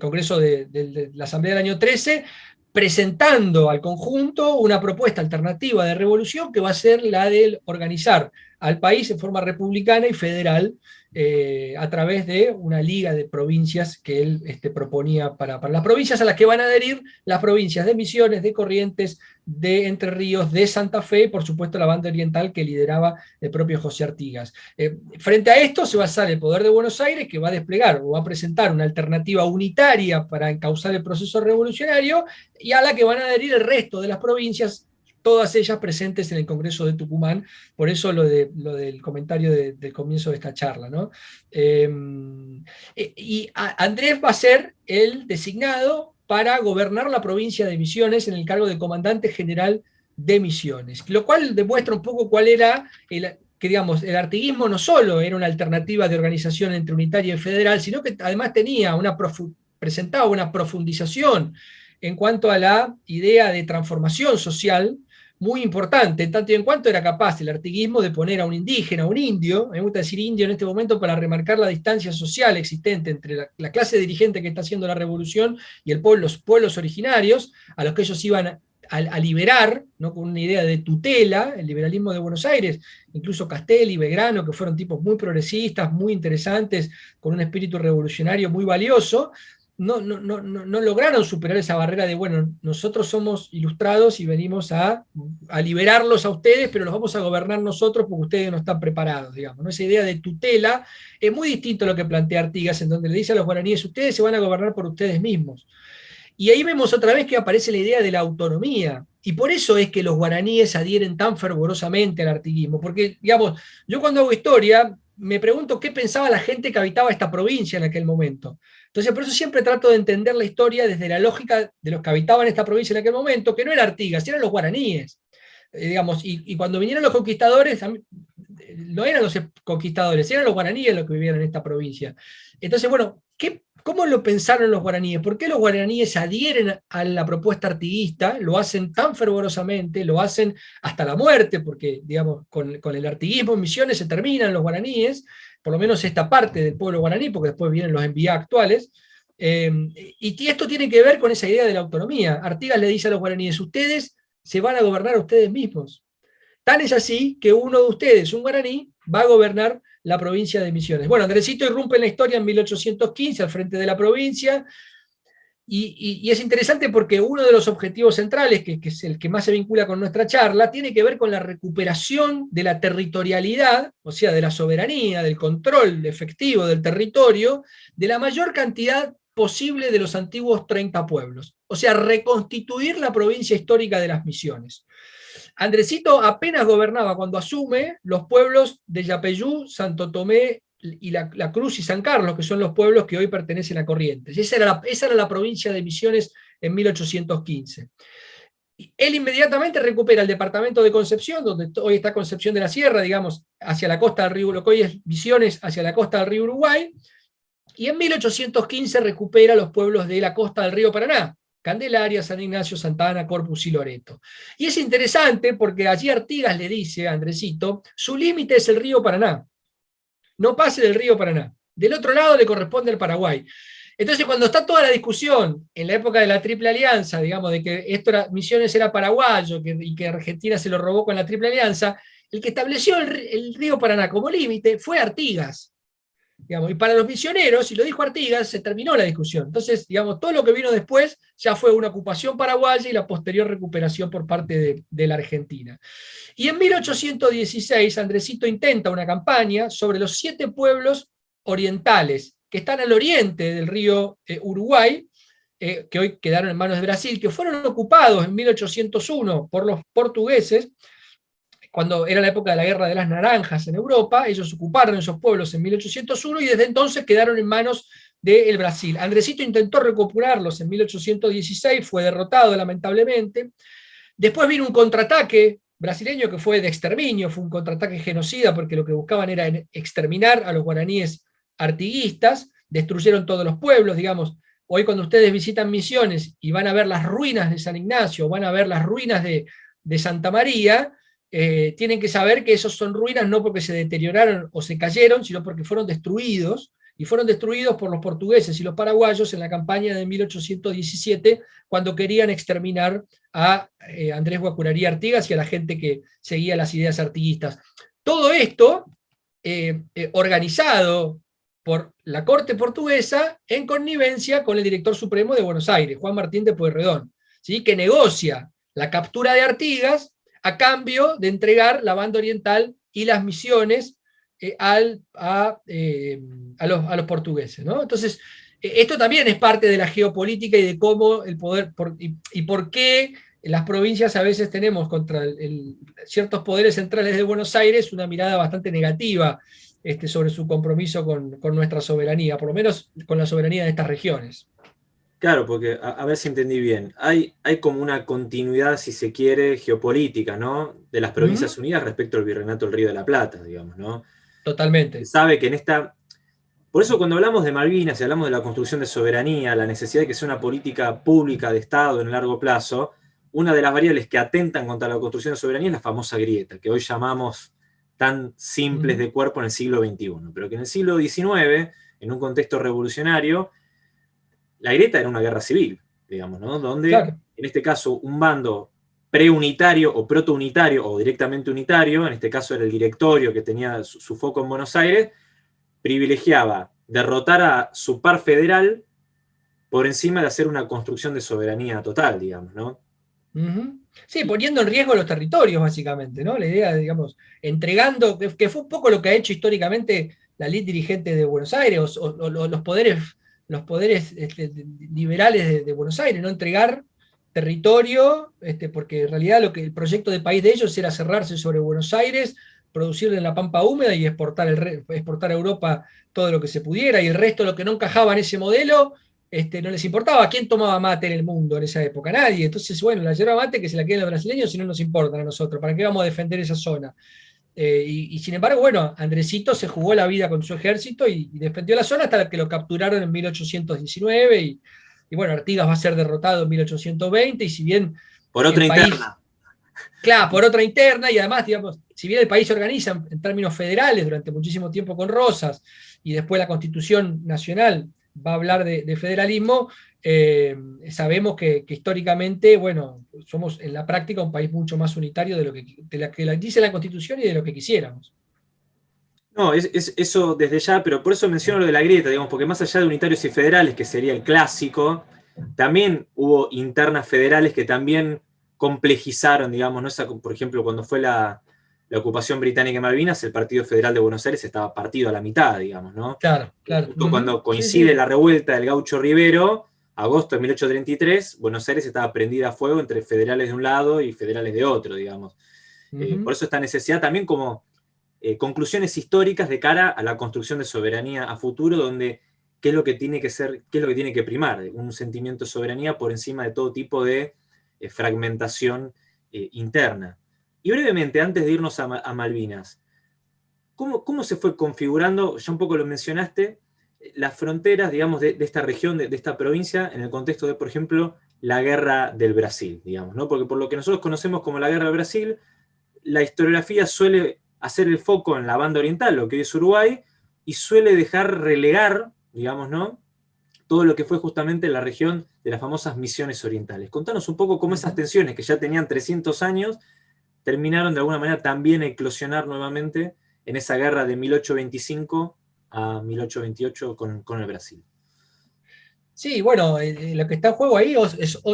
Congreso de, la Asamblea del año 13, presentando al conjunto una propuesta alternativa de revolución que va a ser la de organizar al país en forma republicana y federal, eh, a través de una liga de provincias que él este, proponía para, para, las provincias a las que van a adherir las provincias de Misiones, de Corrientes, de Entre Ríos, de Santa Fe y por supuesto la banda oriental que lideraba el propio José Artigas. Eh, frente a esto se va a hacer el Poder de Buenos Aires que va a desplegar o va a presentar una alternativa unitaria para encauzar el proceso revolucionario y a la que van a adherir el resto de las provincias todas ellas presentes en el Congreso de Tucumán, por eso lo, de, lo del comentario del comienzo de esta charla. ¿no? Em, eh, y Andrés va a ser el designado para gobernar la provincia de Misiones en el cargo de comandante general de Misiones, lo cual demuestra un poco cuál era el, que digamos, el artiguismo no solo era una alternativa de organización entre unitaria y federal, sino que además tenía una presentaba una profundización en cuanto a la idea de transformación social muy importante, tanto y en cuanto era capaz el artiguismo de poner a un indígena, a un indio, me gusta decir indio en este momento para remarcar la distancia social existente entre la, clase dirigente que está haciendo la revolución y el los pueblos originarios, a los que ellos iban a, liberar, ¿no? con una idea de tutela, el liberalismo de Buenos Aires, incluso Castelli, Belgrano, que fueron tipos muy progresistas, muy interesantes, con un espíritu revolucionario muy valioso, no, no, no, no, lograron superar esa barrera de, bueno, nosotros somos ilustrados y venimos a, liberarlos a ustedes, pero los vamos a gobernar nosotros porque ustedes no están preparados, digamos. ¿no? Esa idea de tutela es muy distinto a lo que plantea Artigas, en donde le dice a los guaraníes, ustedes se van a gobernar por ustedes mismos. Y ahí vemos otra vez que aparece la idea de la autonomía, y por eso es que los guaraníes adhieren tan fervorosamente al artiguismo, porque, digamos, yo cuando hago historia, me pregunto qué pensaba la gente que habitaba esta provincia en aquel momento. Entonces, por eso siempre trato de entender la historia desde la lógica de los que habitaban esta provincia en aquel momento, que no era Artigas, eran los guaraníes. Eh, digamos, y, cuando vinieron los conquistadores, no eran los conquistadores, eran los guaraníes los que vivían en esta provincia. Entonces, bueno, ¿qué, ¿cómo lo pensaron los guaraníes? ¿Por qué los guaraníes adhieren a la propuesta artiguista? Lo hacen tan fervorosamente, lo hacen hasta la muerte, porque, digamos, con, con el artiguismo en Misiones se terminan los guaraníes, por lo menos esta parte del pueblo guaraní, porque después vienen los envíos actuales, eh, y esto tiene que ver con esa idea de la autonomía. Artigas le dice a los guaraníes, ustedes se van a gobernar a ustedes mismos. Tan es así que uno de ustedes, un guaraní, va a gobernar la provincia de Misiones. Bueno, Andresito irrumpe en la historia en 1815 al frente de la provincia, y, es interesante porque uno de los objetivos centrales, que, es el que más se vincula con nuestra charla, tiene que ver con la recuperación de la territorialidad, o sea, de la soberanía, del control efectivo del territorio, de la mayor cantidad posible de los antiguos 30 pueblos. O sea, reconstituir la provincia histórica de las misiones. Andresito apenas gobernaba cuando asume los pueblos de Yapeyú, Santo Tomé y la, Cruz y San Carlos, que son los pueblos que hoy pertenecen a Corrientes. Esa era la, esa era la provincia de Misiones en 1815. Él inmediatamente recupera el departamento de Concepción, donde hoy está Concepción de la Sierra, digamos, hacia la costa del río, lo que hoy es Misiones, hacia la costa del río Uruguay, y en 1815 recupera los pueblos de la costa del río Paraná, Candelaria, San Ignacio, Santana, Corpus y Loreto. Y es interesante porque allí Artigas le dice a Andresito, su límite es el río Paraná, no pase del río Paraná. Del otro lado le corresponde el Paraguay. Entonces, cuando está toda la discusión, en la época de la Triple Alianza, digamos, de que esto era, Misiones era paraguayo y que Argentina se lo robó con la Triple Alianza, el que estableció el río Paraná como límite fue Artigas y para los misioneros, y lo dijo Artigas, se terminó la discusión. Entonces, digamos, todo lo que vino después ya fue una ocupación paraguaya y la posterior recuperación por parte de, la Argentina. Y en 1816, Andresito intenta una campaña sobre los siete pueblos orientales que están al oriente del río eh, Uruguay, eh, que hoy quedaron en manos de Brasil, que fueron ocupados en 1801 por los portugueses, cuando era la época de la Guerra de las Naranjas en Europa, ellos ocuparon esos pueblos en 1801 y desde entonces quedaron en manos del Brasil. Andresito intentó recuperarlos en 1816, fue derrotado lamentablemente. Después vino un contraataque brasileño que fue de exterminio, fue un contraataque genocida porque lo que buscaban era exterminar a los guaraníes artiguistas, destruyeron todos los pueblos, digamos, hoy cuando ustedes visitan Misiones y van a ver las ruinas de San Ignacio, van a ver las ruinas de, de Santa María, eh, tienen que saber que esos son ruinas no porque se deterioraron o se cayeron, sino porque fueron destruidos, y fueron destruidos por los portugueses y los paraguayos en la campaña de 1817, cuando querían exterminar a eh, Andrés Guacurarí Artigas y a la gente que seguía las ideas artiguistas. Todo esto eh, organizado por la corte portuguesa en connivencia con el director supremo de Buenos Aires, Juan Martín de Pueyrredón, ¿sí? que negocia la captura de Artigas a cambio de entregar la banda oriental y las misiones eh, al, eh, a, los, portugueses. ¿no? Entonces, eh, esto también es parte de la geopolítica y de cómo el poder, y, por qué las provincias a veces tenemos contra ciertos poderes centrales de Buenos Aires una mirada bastante negativa este, sobre su compromiso con, con nuestra soberanía, por lo menos con la soberanía de estas regiones. Claro, porque a, ver si entendí bien. Hay, hay como una continuidad, si se quiere, geopolítica, ¿no? De las Provincias Unidas respecto al Virreinato del Río de la Plata, digamos, ¿no? Totalmente. sabe que en esta... Por eso cuando hablamos de Malvinas y hablamos de la construcción de soberanía, la necesidad de que sea una política pública de Estado en el largo plazo, una de las variables que atentan contra la construcción de soberanía es la famosa grieta, que hoy llamamos tan simples de cuerpo en el siglo XXI, pero que en el siglo XIX, en un contexto revolucionario, la grieta era una guerra civil, digamos, ¿no? Donde, en este caso, un bando preunitario o protounitario o directamente unitario, en este caso era el directorio que tenía su, foco en Buenos Aires, privilegiaba derrotar a su par federal por encima de hacer una construcción de soberanía total, digamos, ¿no? Sí, poniendo en riesgo los territorios, básicamente, ¿no? La idea, digamos, entregando, que, fue un poco lo que ha hecho históricamente la ley dirigente de Buenos Aires, o los poderes los poderes este, liberales de, Buenos Aires, no entregar territorio, este, porque en realidad lo que el proyecto de país de ellos era cerrarse sobre Buenos Aires, producirle en la pampa húmeda y exportar, exportar a Europa todo lo que se pudiera, y el resto, lo que no encajaba en ese modelo, este, no les importaba. ¿Quién tomaba mate en el mundo en esa época? Nadie. Entonces, bueno, la yerba mate que se la queden los brasileños si no nos importan a nosotros. ¿Para qué vamos a defender esa zona? Eh, y, sin embargo, bueno, Andresito se jugó la vida con su ejército y, defendió la zona hasta que lo capturaron en 1819 y, bueno, Artigas va a ser derrotado en 1820 y si bien... Por otra interna. Claro, por otra interna y además, digamos, si bien el país se organiza en términos federales durante muchísimo tiempo con Rosas y después la Constitución Nacional va a hablar de, federalismo, eh, sabemos que, históricamente, bueno, somos en la práctica un país mucho más unitario de lo que, la que dice la Constitución y de lo que quisiéramos. No, es, eso desde ya, pero por eso menciono lo de la grieta, digamos, porque más allá de unitarios y federales, que sería el clásico, también hubo internas federales que también complejizaron, digamos, ¿no? por ejemplo, cuando fue la, ocupación británica en Malvinas, el Partido Federal de Buenos Aires estaba partido a la mitad, digamos, ¿no? Claro, claro. cuando coincide la revuelta del gaucho Rivero, agosto de 1833, Buenos Aires estaba prendida a fuego entre federales de un lado y federales de otro, digamos. Eh, por eso esta necesidad también como eh, conclusiones históricas de cara a la construcción de soberanía a futuro, donde qué es lo que tiene que ser, qué es lo que tiene que primar, un sentimiento de soberanía por encima de todo tipo de eh, fragmentación interna. Y brevemente, antes de irnos a, Malvinas, ¿cómo, ¿cómo, se fue configurando, ya un poco lo mencionaste, las fronteras, digamos, de, esta región, de, esta provincia, en el contexto de, por ejemplo, la guerra del Brasil, digamos, ¿no? Porque por lo que nosotros conocemos como la guerra del Brasil, la historiografía suele hacer el foco en la banda oriental, lo que es Uruguay, y suele dejar relegar, digamos, ¿no? Todo lo que fue justamente la región de las famosas misiones orientales. Contanos un poco cómo esas tensiones, que ya tenían 300 años, terminaron de alguna manera también a eclosionar nuevamente en esa guerra de 1825 a 1828 con, el Brasil. Sí, bueno, eh, eh, lo que está en juego ahí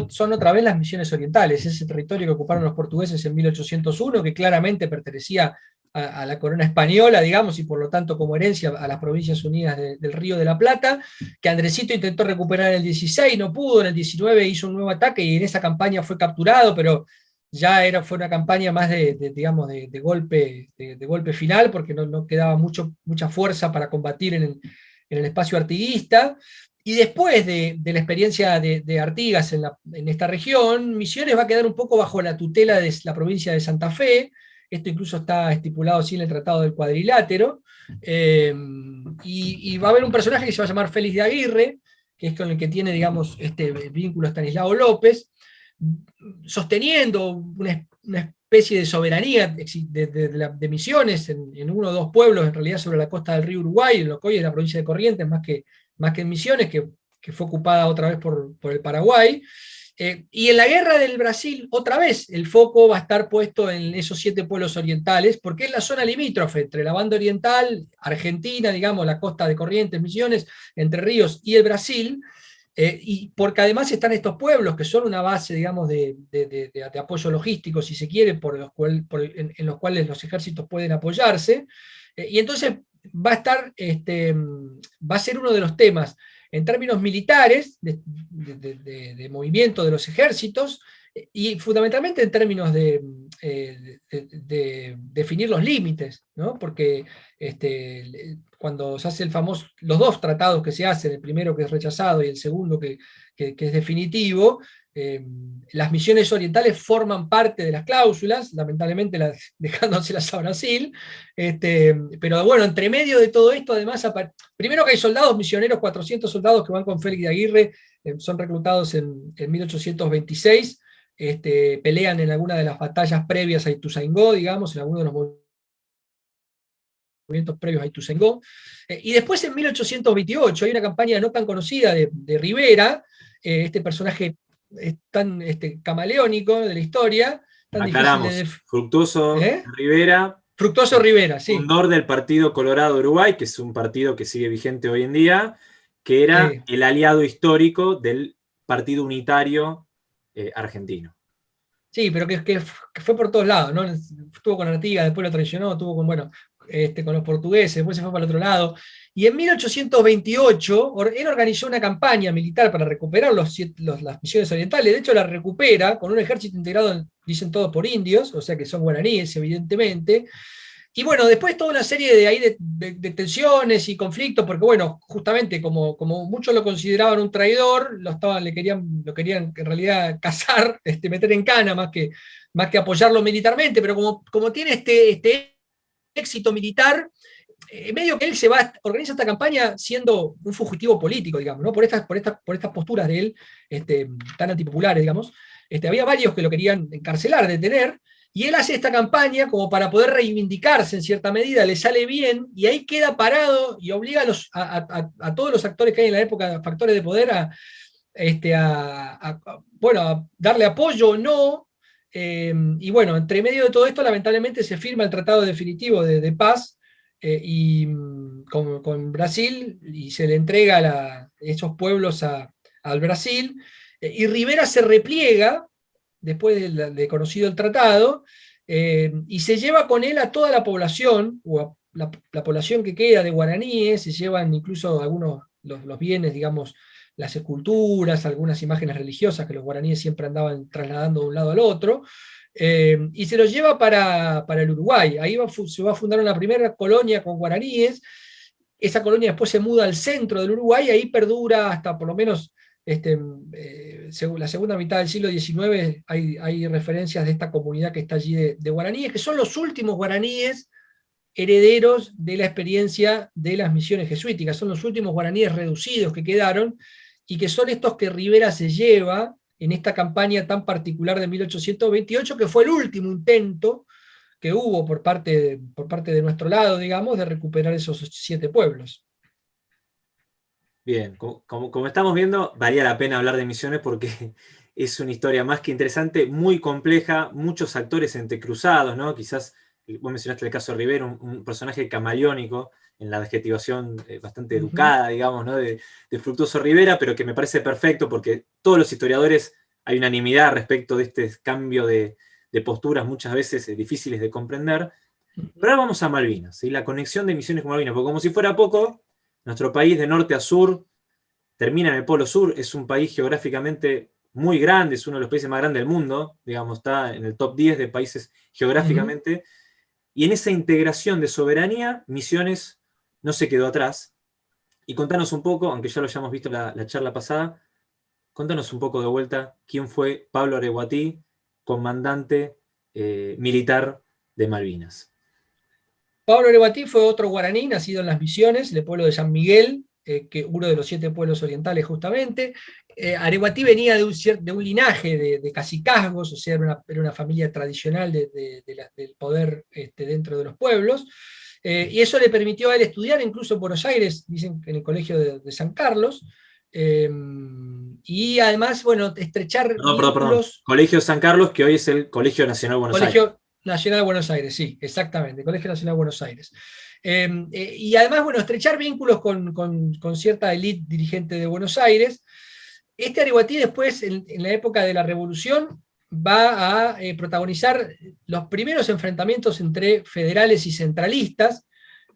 son otra vez las misiones orientales, ese territorio que ocuparon los portugueses en 1801, que claramente pertenecía a, la corona española, digamos, y por lo tanto como herencia a las provincias unidas del Río de la Plata, que Andresito intentó recuperar en el 16, no pudo, en el 19 hizo un nuevo ataque y en esa campaña fue capturado, pero ya era, fue una campaña más de, digamos, de, golpe, de, golpe final, porque no, quedaba mucho, mucha fuerza para combatir en el, espacio artiguista. Y después de, la experiencia de, Artigas en, esta región, Misiones va a quedar un poco bajo la tutela de la provincia de Santa Fe, esto incluso está estipulado así en el Tratado del Cuadrilátero, eh, y, va a haber un personaje que se va a llamar Félix de Aguirre, que es con el que tiene, digamos, este vínculo Stanislao López, sosteniendo una, especie de soberanía de, misiones en, uno o dos pueblos, en realidad sobre la costa del río Uruguay, en lo que hoy es la provincia de Corrientes, más que, más que en Misiones, que, fue ocupada otra vez por, el Paraguay. Eh, y en la guerra del Brasil, otra vez, el foco va a estar puesto en esos siete pueblos orientales, porque es la zona limítrofe entre la banda oriental, Argentina, digamos, la costa de Corrientes, Misiones, Entre Ríos y el Brasil, eh, y porque además están estos pueblos que son una base, digamos, de, apoyo logístico, si se quiere, por los en, los cuales los ejércitos pueden apoyarse. Eh, y entonces va a estar, este, va a ser uno de los temas en términos militares, de, movimiento de los ejércitos, y fundamentalmente en términos de, eh, definir los límites, ¿no? porque este, cuando se hace el famoso, los dos tratados que se hacen, el primero que es rechazado y el segundo que, es definitivo, eh, las misiones orientales forman parte de las cláusulas, lamentablemente las, [LAUGHS] dejándoselas a Brasil, este, pero bueno, entre medio de todo esto, además, primero que hay soldados misioneros, 400 soldados que van con Félix de Aguirre, eh, son reclutados en, en 1826, este, pelean en alguna de las batallas previas a Ituzaingó, digamos, en alguno de los movimientos previos a Ituzaingó. Eh, y después en 1828 hay una campaña no tan conocida de, Rivera, eh, este personaje tan este, camaleónico de la historia. Tan Fructuoso ¿Eh? Rivera. Fructuoso Rivera, sí. Fundador del Partido Colorado Uruguay, que es un partido que sigue vigente hoy en día, que era el aliado histórico del Partido Unitario eh, argentino. Sí, pero que, fue por todos lados, ¿no? Estuvo con Artigas, después lo traicionó, estuvo con, bueno, este, con los portugueses, después se fue para el otro lado. Y en 1828 él organizó una campaña militar para recuperar los, las misiones orientales, de hecho la recupera con un ejército integrado, dicen todos por indios, o sea que son guaraníes evidentemente, y bueno, después toda una serie de, ahí de, tensiones y conflictos, porque bueno, justamente como, como muchos lo consideraban un traidor, lo, estaban, le querían, lo querían en realidad [LAUGHS] cazar, este, meter en cana más que, más que apoyarlo militarmente, pero como, como tiene este, este éxito militar, en medio que él se va, organiza esta campaña siendo un fugitivo político, digamos, ¿no? por, estas, por, estas, por estas posturas de él este, tan antipopulares, digamos. Este, había varios que lo querían encarcelar, detener, y él hace esta campaña como para poder reivindicarse en cierta medida, le sale bien, y ahí queda parado y obliga a, todos los actores que hay en la época, factores de poder, a, este, bueno, darle apoyo o no. Eh, y bueno, entre medio de todo esto, lamentablemente se firma el tratado definitivo de, paz eh, y, con, Brasil y se le entrega a esos pueblos al Brasil, eh, y Rivera se repliega, después de, conocido el tratado, eh, y se lleva con él a toda la población, o la, población que queda de guaraníes, se llevan incluso algunos los, los bienes, digamos, las esculturas, algunas imágenes religiosas que los guaraníes siempre andaban trasladando de un lado al otro, eh, y se los lleva para, el Uruguay. Ahí se va a fundar una primera colonia con guaraníes, esa colonia después se muda al centro del Uruguay, y ahí perdura hasta por lo menos este, eh, la segunda mitad del siglo XIX, hay, referencias de esta comunidad que está allí de, de guaraníes, que son los últimos guaraníes herederos de la experiencia de las misiones jesuíticas, son los últimos guaraníes reducidos que quedaron, y que son estos que Rivera se lleva en esta campaña tan particular de 1828, que fue el último intento que hubo por parte, por parte de nuestro lado, digamos, de recuperar esos siete pueblos. Bien, como, como, estamos viendo, valía la pena hablar de Misiones porque [LAUGHS] es una historia más que interesante, muy compleja, muchos actores entrecruzados, ¿no? Quizás, vos mencionaste el caso de Rivera, un personaje camaleónico, en la adjetivación eh, bastante educada, digamos, ¿no? de, Fructuoso Rivera, pero que me parece perfecto porque todos los historiadores hay unanimidad respecto de este cambio de, posturas muchas veces eh, difíciles de comprender. Pero ahora vamos a Malvinas, y la conexión de misiones con Malvinas, porque como si fuera poco, nuestro país de norte a sur termina en el Polo Sur, es un país geográficamente muy grande, es uno de los países más grandes del mundo, digamos, está en el top 10 de países geográficamente, y en esa integración de soberanía, Misiones no se quedó atrás. Y contanos un poco, aunque ya lo hayamos visto la, la charla pasada, contanos un poco de vuelta quién fue Pablo Areguatí, comandante eh, militar de Malvinas. Pablo Areguatí fue otro guaraní, nacido en las Misiones, del pueblo de San Miguel, eh, que uno de los siete pueblos orientales justamente. Eh, Areguatí venía de un, de un linaje de, de cacicazgos, o sea, era una, familia tradicional de, del poder este, dentro de los pueblos. Eh, y eso le permitió a él estudiar incluso en Buenos Aires, dicen en el colegio de, San Carlos, em, y además, bueno, estrechar no, perdón, perdón. Colegio San Carlos, que hoy es el Colegio Nacional de Buenos Colegio Aires. Nacional de Buenos Aires, sí, exactamente, Colegio Nacional de Buenos Aires. Em, eh, y además, bueno, estrechar vínculos con, cierta élite dirigente de Buenos Aires. Este Ariguatí después, en, la época de la Revolución, va a eh, protagonizar los primeros enfrentamientos entre federales y centralistas,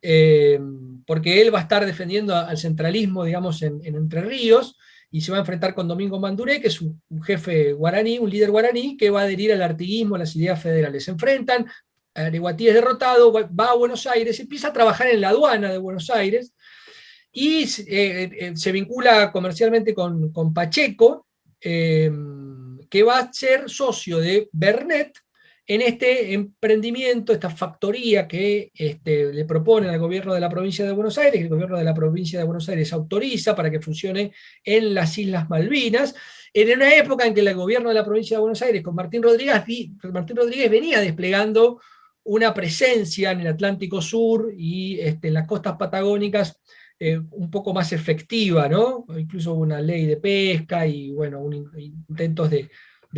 eh, porque él va a estar defendiendo al centralismo, digamos, en, Entre Ríos, y se va a enfrentar con Domingo Manduré, que es un, jefe guaraní, un líder guaraní, que va a adherir al artiguismo, a las ideas federales. Se enfrentan, Areguatí es derrotado, va a Buenos Aires, empieza a trabajar en la aduana de Buenos Aires, y eh, se vincula comercialmente con, con Pacheco, que va a ser socio de Bernet en este emprendimiento, esta factoría que este, le proponen al gobierno de la provincia de Buenos Aires, el gobierno de la provincia de Buenos Aires autoriza para que funcione en las Islas Malvinas, en una época en que el gobierno de la provincia de Buenos Aires con Martín Rodríguez, Martín Rodríguez venía desplegando una presencia en el Atlántico Sur y este, en las costas patagónicas eh, un poco más efectiva, ¿no? Incluso una ley de pesca y, bueno, intentos de,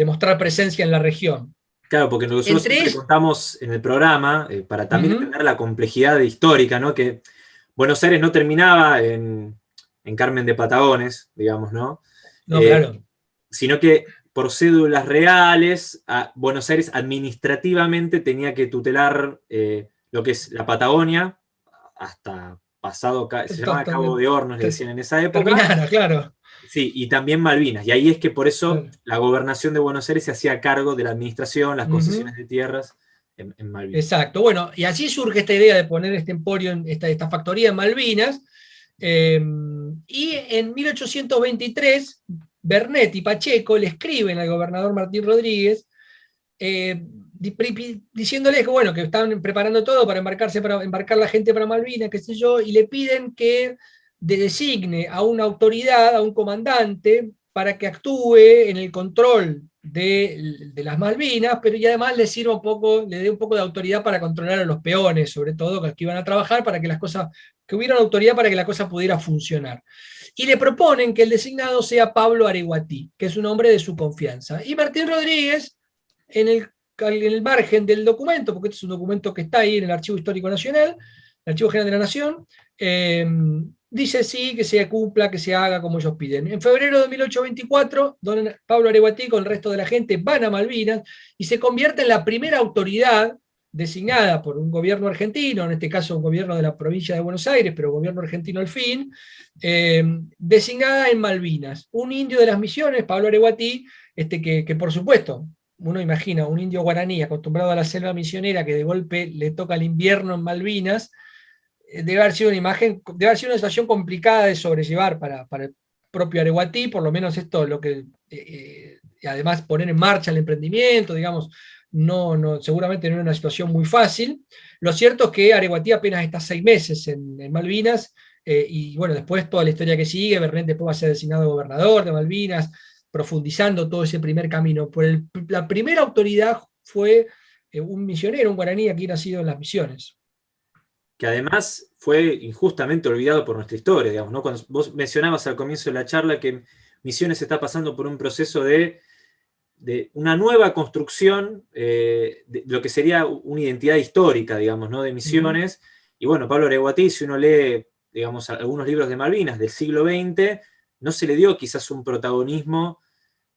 mostrar presencia en la región. Claro, porque nosotros siempre contamos en el programa, eh, para también entender la complejidad histórica, ¿no? Que Buenos Aires no terminaba en, Carmen de Patagones, digamos, ¿no? No, eh, claro. Sino que por cédulas reales, Buenos Aires administrativamente tenía que tutelar lo que es la Patagonia, hasta pasado, se llamaba Cabo de Hornos, le decían en esa época. claro. Sí, y también Malvinas. Y ahí es que por eso la gobernación de Buenos Aires se hacía cargo de la administración, las concesiones de tierras en, Malvinas. Exacto, bueno, y así surge esta idea de poner este emporio, en esta, esta factoría en Malvinas. Eh, y en 1823, Bernet y Pacheco le escriben al gobernador Martín Rodríguez eh, diciéndoles que bueno, que estaban preparando todo para embarcarse, para embarcar la gente para Malvinas, qué sé yo, y le piden que designe a una autoridad, a un comandante, para que actúe en el control de, las Malvinas, pero y además le sirva un poco, le dé un poco de autoridad para controlar a los peones, sobre todo, que iban a trabajar para que las cosas, que hubiera una autoridad para que la cosa pudiera funcionar. Y le proponen que el designado sea Pablo Areguatí, que es un hombre de su confianza. Y Martín Rodríguez, en el en el margen del documento, porque este es un documento que está ahí en el Archivo Histórico Nacional, el Archivo General de la Nación, em, dice sí, que se cumpla, que se haga como ellos piden. En febrero de 1824, don Pablo Areguatí con el resto de la gente van a Malvinas y se convierte en la primera autoridad designada por un gobierno argentino, en este caso un gobierno de la provincia de Buenos Aires, pero gobierno argentino al fin, eh, designada en Malvinas. Un indio de las misiones, Pablo Areguatí, este, que, que por supuesto, uno imagina un indio guaraní acostumbrado a la selva misionera que de golpe le toca el invierno en Malvinas, debe haber sido una imagen, debe haber sido una situación complicada de sobrellevar para, para el propio Areguatí, por lo menos esto lo que, eh, además poner en marcha el emprendimiento, digamos, no, no, seguramente no era una situación muy fácil. Lo cierto es que Areguatí apenas está seis meses en, Malvinas, eh, y bueno, después toda la historia que sigue, Bernet después va a ser designado gobernador de Malvinas, profundizando todo ese primer camino. Por la primera autoridad fue un misionero, un guaraní aquí nacido en las misiones que además fue injustamente olvidado por nuestra historia, digamos, ¿no? Cuando vos mencionabas al comienzo de la charla que Misiones está pasando por un proceso de, de una nueva construcción eh, de lo que sería una identidad histórica, digamos, ¿no? De Misiones, y bueno, Pablo Areguatí, si uno lee, digamos, algunos libros de Malvinas del siglo XX, no se le dio quizás un protagonismo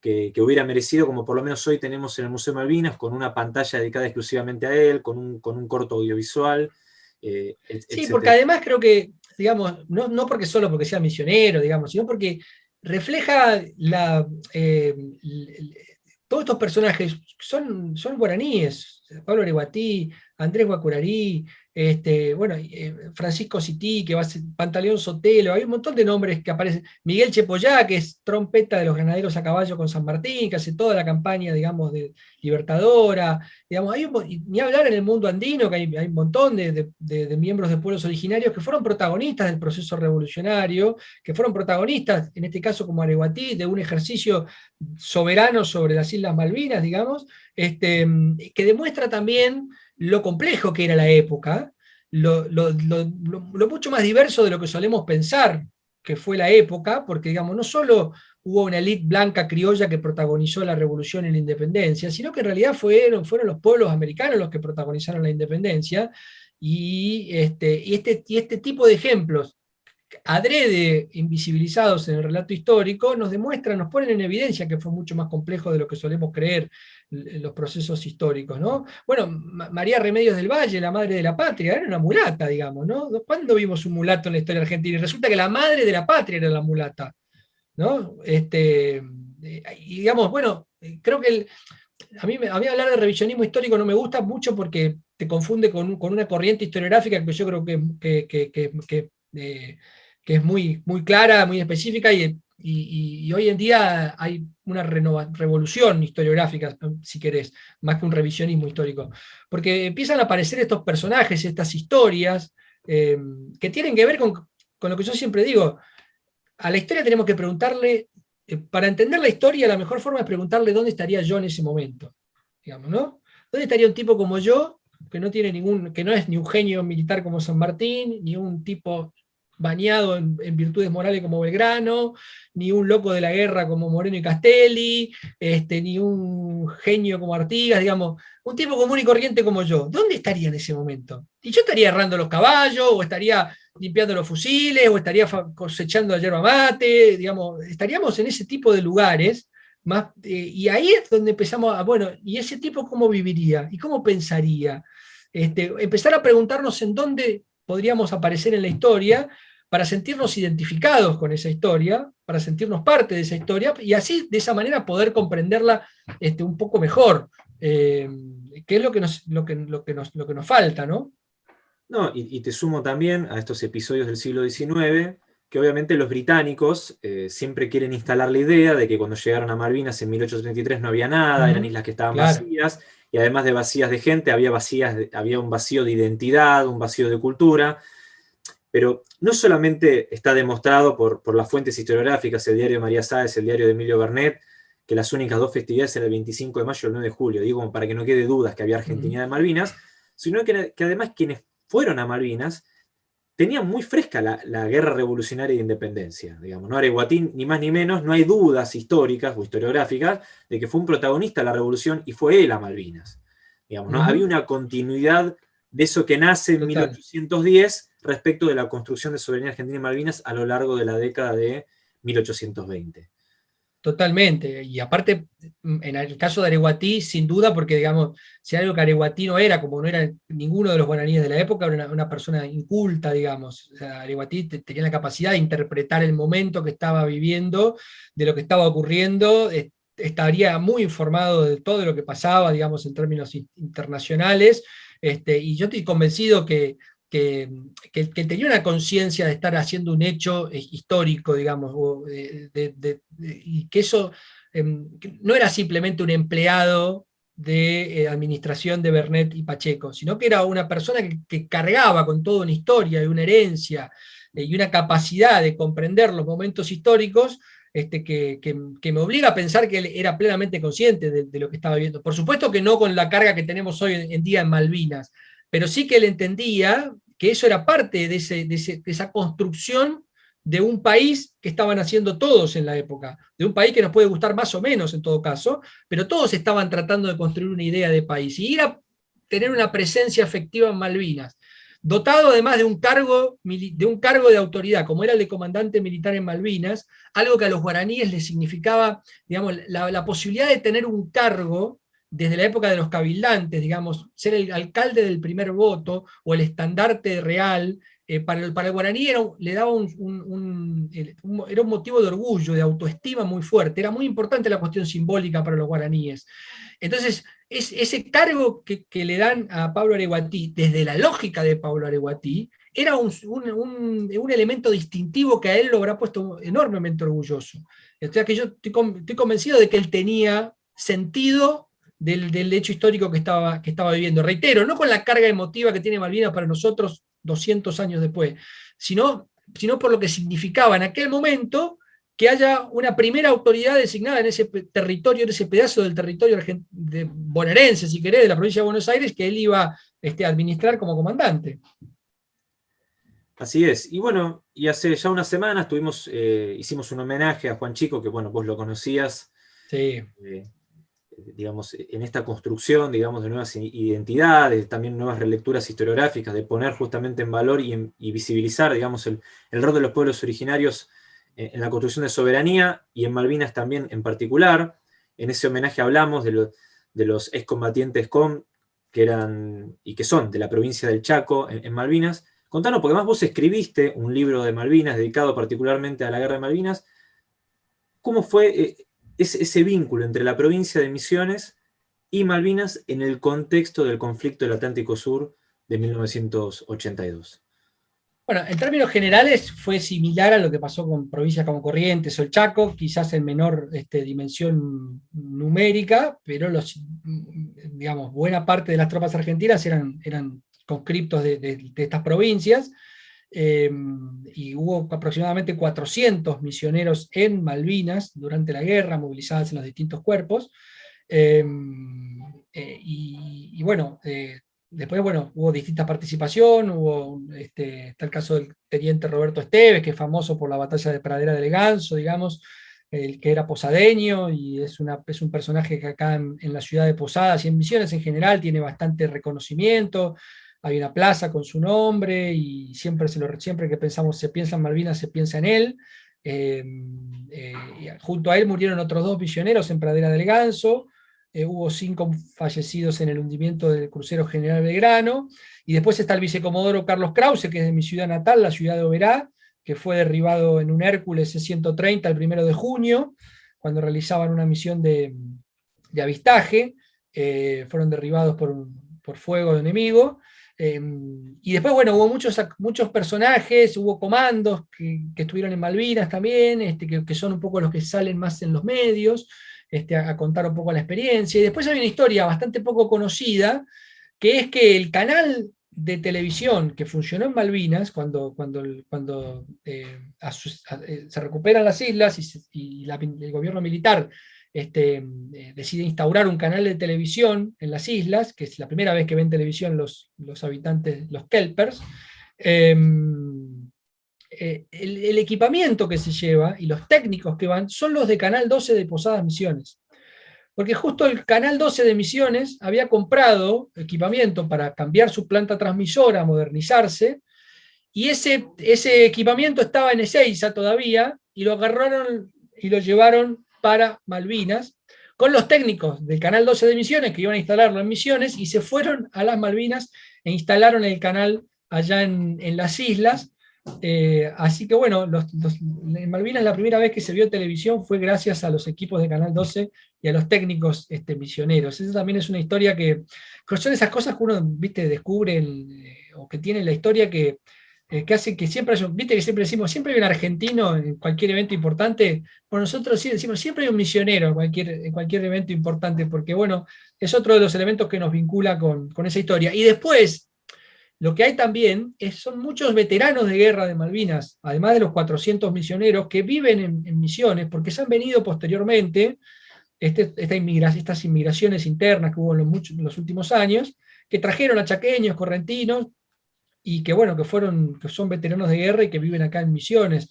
que, hubiera merecido, como por lo menos hoy tenemos en el Museo Malvinas, con una pantalla dedicada exclusivamente a él, con un, con un corto audiovisual, eh, sí, porque además creo que, digamos, no, porque solo porque sea misionero, digamos, sino porque refleja la, eh, todos estos personajes son, son guaraníes, Pablo Areguatí, Andrés Guacurarí, este, bueno, eh, Francisco Cití, que va a ser Pantaleón Sotelo, hay un montón de nombres que aparecen. Miguel Chepollá, que es trompeta de los granaderos a caballo con San Martín, que hace toda la campaña, digamos, de libertadora. Digamos, hay ni hablar en el mundo andino, que hay, un montón de, miembros de pueblos originarios que fueron protagonistas del proceso revolucionario, que fueron protagonistas, en este caso como Areguatí, de un ejercicio soberano sobre las Islas Malvinas, digamos, este, que demuestra también lo complejo que era la época, lo, mucho más diverso de lo que solemos pensar que fue la época, porque digamos, no solo hubo una élite blanca criolla que protagonizó la revolución y la independencia, sino que en realidad fueron, fueron los pueblos americanos los que protagonizaron la independencia, y este, y este, y este tipo de ejemplos adrede invisibilizados en el relato histórico, nos demuestran, nos ponen en evidencia que fue mucho más complejo de lo que solemos creer los procesos históricos, ¿no? Bueno, María Remedios del Valle, la madre de la patria, era una mulata, digamos, ¿no? ¿Cuándo vimos un mulato en la historia argentina? Y resulta que la madre de la patria era la mulata, ¿no? Este, eh, y digamos, bueno, creo que a, mí, a mí hablar de revisionismo histórico no me gusta mucho porque te confunde con, una corriente historiográfica que yo creo que, que, eh, que es muy, muy clara, muy específica, y, y, hoy en día hay una revolución historiográfica, si querés, más que un revisionismo histórico, porque empiezan a aparecer estos personajes, estas historias, eh, que tienen que ver con, con, lo que yo siempre digo, a la historia tenemos que preguntarle, eh, para entender la historia, la mejor forma es preguntarle dónde estaría yo en ese momento, digamos, ¿no? ¿Dónde estaría un tipo como yo, que no tiene ningún, que no es ni un genio militar como San Martín, ni un tipo bañado en, virtudes morales como Belgrano, ni un loco de la guerra como Moreno y Castelli, este, ni un genio como Artigas, digamos, un tipo común y corriente como yo. ¿Dónde estaría en ese momento? Y yo estaría errando los caballos, o estaría limpiando los fusiles, o estaría cosechando la yerba mate, digamos, estaríamos en ese tipo de lugares, más, eh, y ahí es donde empezamos a, bueno, ¿y ese tipo cómo viviría? ¿Y cómo pensaría? Este, empezar a preguntarnos en dónde podríamos aparecer en la historia, para sentirnos identificados con esa historia, para sentirnos parte de esa historia, y así, de esa manera, poder comprenderla este, un poco mejor, eh, que es lo que, nos, lo, que, lo, que nos, lo que nos falta, ¿no? No, y, te sumo también a estos episodios del siglo XIX, que obviamente los británicos eh, siempre quieren instalar la idea de que cuando llegaron a Malvinas en 1833 no había nada, eran islas que estaban vacías, y además de vacías de gente, había, vacías había un vacío de identidad, un vacío de cultura, pero no solamente está demostrado por, por las fuentes historiográficas, el diario de María Sáez, el diario de Emilio Bernet, que las únicas dos festividades eran el 25 de mayo y el 9 de julio, digo para que no quede dudas que había Argentina de Malvinas, sino que, además quienes fueron a Malvinas tenían muy fresca la, guerra revolucionaria de independencia, digamos, ¿no? Areguatín, ni más ni menos, no hay dudas históricas o historiográficas de que fue un protagonista de la revolución y fue él a Malvinas, digamos, ¿no? Había una continuidad de eso que nace en 1810 respecto de la construcción de soberanía argentina y Malvinas a lo largo de la década de 1820. Totalmente, y aparte, en el caso de Areguatí, sin duda, porque digamos, si algo que Areguatí no era, como no era ninguno de los guaraníes de la época, era una, persona inculta, digamos. O Areguatí tenía la capacidad de interpretar el momento que estaba viviendo, de lo que estaba ocurriendo, estaría muy informado de todo lo que pasaba, digamos, en términos internacionales, este, y yo estoy convencido que que, tenía una conciencia de estar haciendo un hecho eh, histórico, digamos, y que eso em, no era simplemente un empleado de eh, administración de Bernet y Pacheco, sino que era una persona que, cargaba con toda una historia y una herencia eh, y una capacidad de comprender los momentos históricos este, que, me obliga a pensar que él era plenamente consciente de, de, lo que estaba viendo. Por supuesto que no con la carga que tenemos hoy en día en Malvinas, pero sí que él entendía que eso era parte de, esa construcción de un país que estaban haciendo todos en la época, de un país que nos puede gustar más o menos en todo caso, pero todos estaban tratando de construir una idea de país, y ir a tener una presencia efectiva en Malvinas, dotado además de un cargo de, un cargo de autoridad, como era el de comandante militar en Malvinas, algo que a los guaraníes les significaba digamos, la posibilidad de tener un cargo desde la época de los cabildantes, digamos, ser el alcalde del primer voto o el estandarte real, eh, para, el, guaraní era, le daba un, motivo de orgullo, de autoestima muy fuerte, era muy importante la cuestión simbólica para los guaraníes. Entonces, es, ese cargo que, le dan a Pablo Areguatí, desde la lógica de Pablo Areguatí, era un, elemento distintivo que a él lo habrá puesto enormemente orgulloso. O sea que yo estoy convencido de que él tenía sentido del, hecho histórico que estaba, que estaba viviendo. Reitero, no con la carga emotiva que tiene Malvinas para nosotros 200 años después, sino, sino por lo que significaba en aquel momento que haya una primera autoridad designada en ese territorio, en ese pedazo del territorio de bonaerense, si querés, de la provincia de Buenos Aires, que él iba este, a administrar como comandante. Así es. Y bueno, y hace ya unas semanas tuvimos, eh, hicimos un homenaje a Juan Chico, que bueno, vos lo conocías. Sí. Eh, digamos, en esta construcción, digamos, de nuevas identidades, también nuevas relecturas historiográficas, de poner justamente en valor y, visibilizar, digamos, el, rol de los pueblos originarios en, la construcción de soberanía, y en Malvinas también en particular. En ese homenaje hablamos de, los excombatientes COM, que eran, y que son de la provincia del Chaco, en, Malvinas. Contanos, porque además vos escribiste un libro de Malvinas, dedicado particularmente a la guerra de Malvinas, ¿Cómo fue eh, ese vínculo entre la provincia de Misiones y Malvinas en el contexto del conflicto del Atlántico Sur de 1982. Bueno, en términos generales fue similar a lo que pasó con provincias como Corrientes o el Chaco, quizás en menor este, dimensión numérica, pero los, digamos, buena parte de las tropas argentinas eran, eran conscriptos de estas provincias, Em, y hubo aproximadamente 400 misioneros en Malvinas durante la guerra, movilizados en los distintos cuerpos. Em, eh, y, bueno, eh, después bueno, hubo distinta participación, hubo, este, está el caso del teniente Roberto Esteves, que es famoso por la batalla de Pradera del Ganso, digamos, el que era posadeño, y es, una, es un personaje que acá en, en la ciudad de Posadas y en Misiones en general tiene bastante reconocimiento, hay una plaza con su nombre y siempre, se lo, siempre que pensamos, se piensa en Malvinas, se piensa en él. Eh, eh, junto a él murieron otros dos misioneros en Pradera del Ganso, eh, hubo cinco fallecidos en el hundimiento del crucero General Belgrano, y después está el vicecomodoro Carlos Krause, que es de mi ciudad natal, la ciudad de Oberá, que fue derribado en un Hércules C-130 el primero de junio, cuando realizaban una misión de, avistaje, fueron derribados por, por fuego de enemigo, Em, y después, bueno, hubo muchos, muchos personajes, hubo comandos que, estuvieron en Malvinas también, este, que, son un poco los que salen más en los medios, este, a, contar un poco la experiencia. Y después hay una historia bastante poco conocida, que es que el canal de televisión que funcionó en Malvinas, cuando, cuando, cuando eh, eh, se recuperan las islas y, el gobierno militar este, eh, decide instaurar un canal de televisión en las islas, que es la primera vez que ven televisión los, los habitantes, los kelpers, em, eh, el, equipamiento que se lleva y los técnicos que van son los de Canal 12 de Posadas Misiones. Porque justo el Canal 12 de Misiones había comprado equipamiento para cambiar su planta transmisora, modernizarse, y ese, ese equipamiento estaba en Ezeiza todavía, y lo agarraron y lo llevaron para Malvinas, con los técnicos del Canal 12 de Misiones, que iban a instalarlo en Misiones, y se fueron a las Malvinas e instalaron el canal allá en, las islas, eh, así que bueno, en Malvinas la primera vez que se vio televisión fue gracias a los equipos de Canal 12 y a los técnicos este, misioneros. Esa también es una historia que, son esas cosas que uno ¿viste, descubre, eh, o que tiene la historia que, eh, que hace que siempre viste que siempre decimos, siempre hay un argentino en cualquier evento importante, por nosotros sí decimos, siempre hay un misionero en cualquier, en cualquier evento importante, porque bueno, es otro de los elementos que nos vincula con, esa historia. Y después, lo que hay también es, son muchos veteranos de guerra de Malvinas, además de los 400 misioneros que viven en, misiones, porque se han venido posteriormente, este, esta estas inmigraciones internas que hubo en los, en los últimos años, que trajeron a chaqueños, correntinos, y que bueno, que fueron, que son veteranos de guerra y que viven acá en Misiones.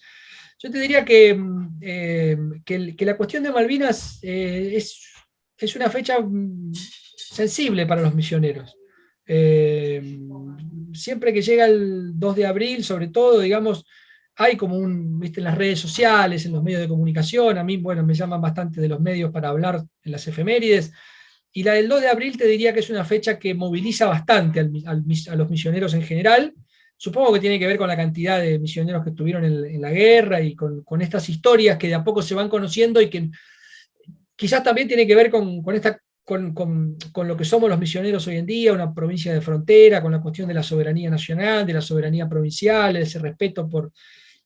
Yo te diría que, mm, eh, que, la cuestión de Malvinas eh, es, es, una fecha mm, sensible para los misioneros. Eh, siempre que llega el 2 de abril, sobre todo, digamos, hay como un, viste, en las redes sociales, en los medios de comunicación, a mí, bueno, me llaman bastante de los medios para hablar en las efemérides, y la del 2 de abril te diría que es una fecha que moviliza bastante a los misioneros en general. Supongo que tiene que ver con la cantidad de misioneros que estuvieron en, la guerra y con, estas historias que de a poco se van conociendo y que quizás también tiene que ver con, esta, con, lo que somos los misioneros hoy en día, una provincia de frontera, con la cuestión de la soberanía nacional, de la soberanía provincial, ese respeto por,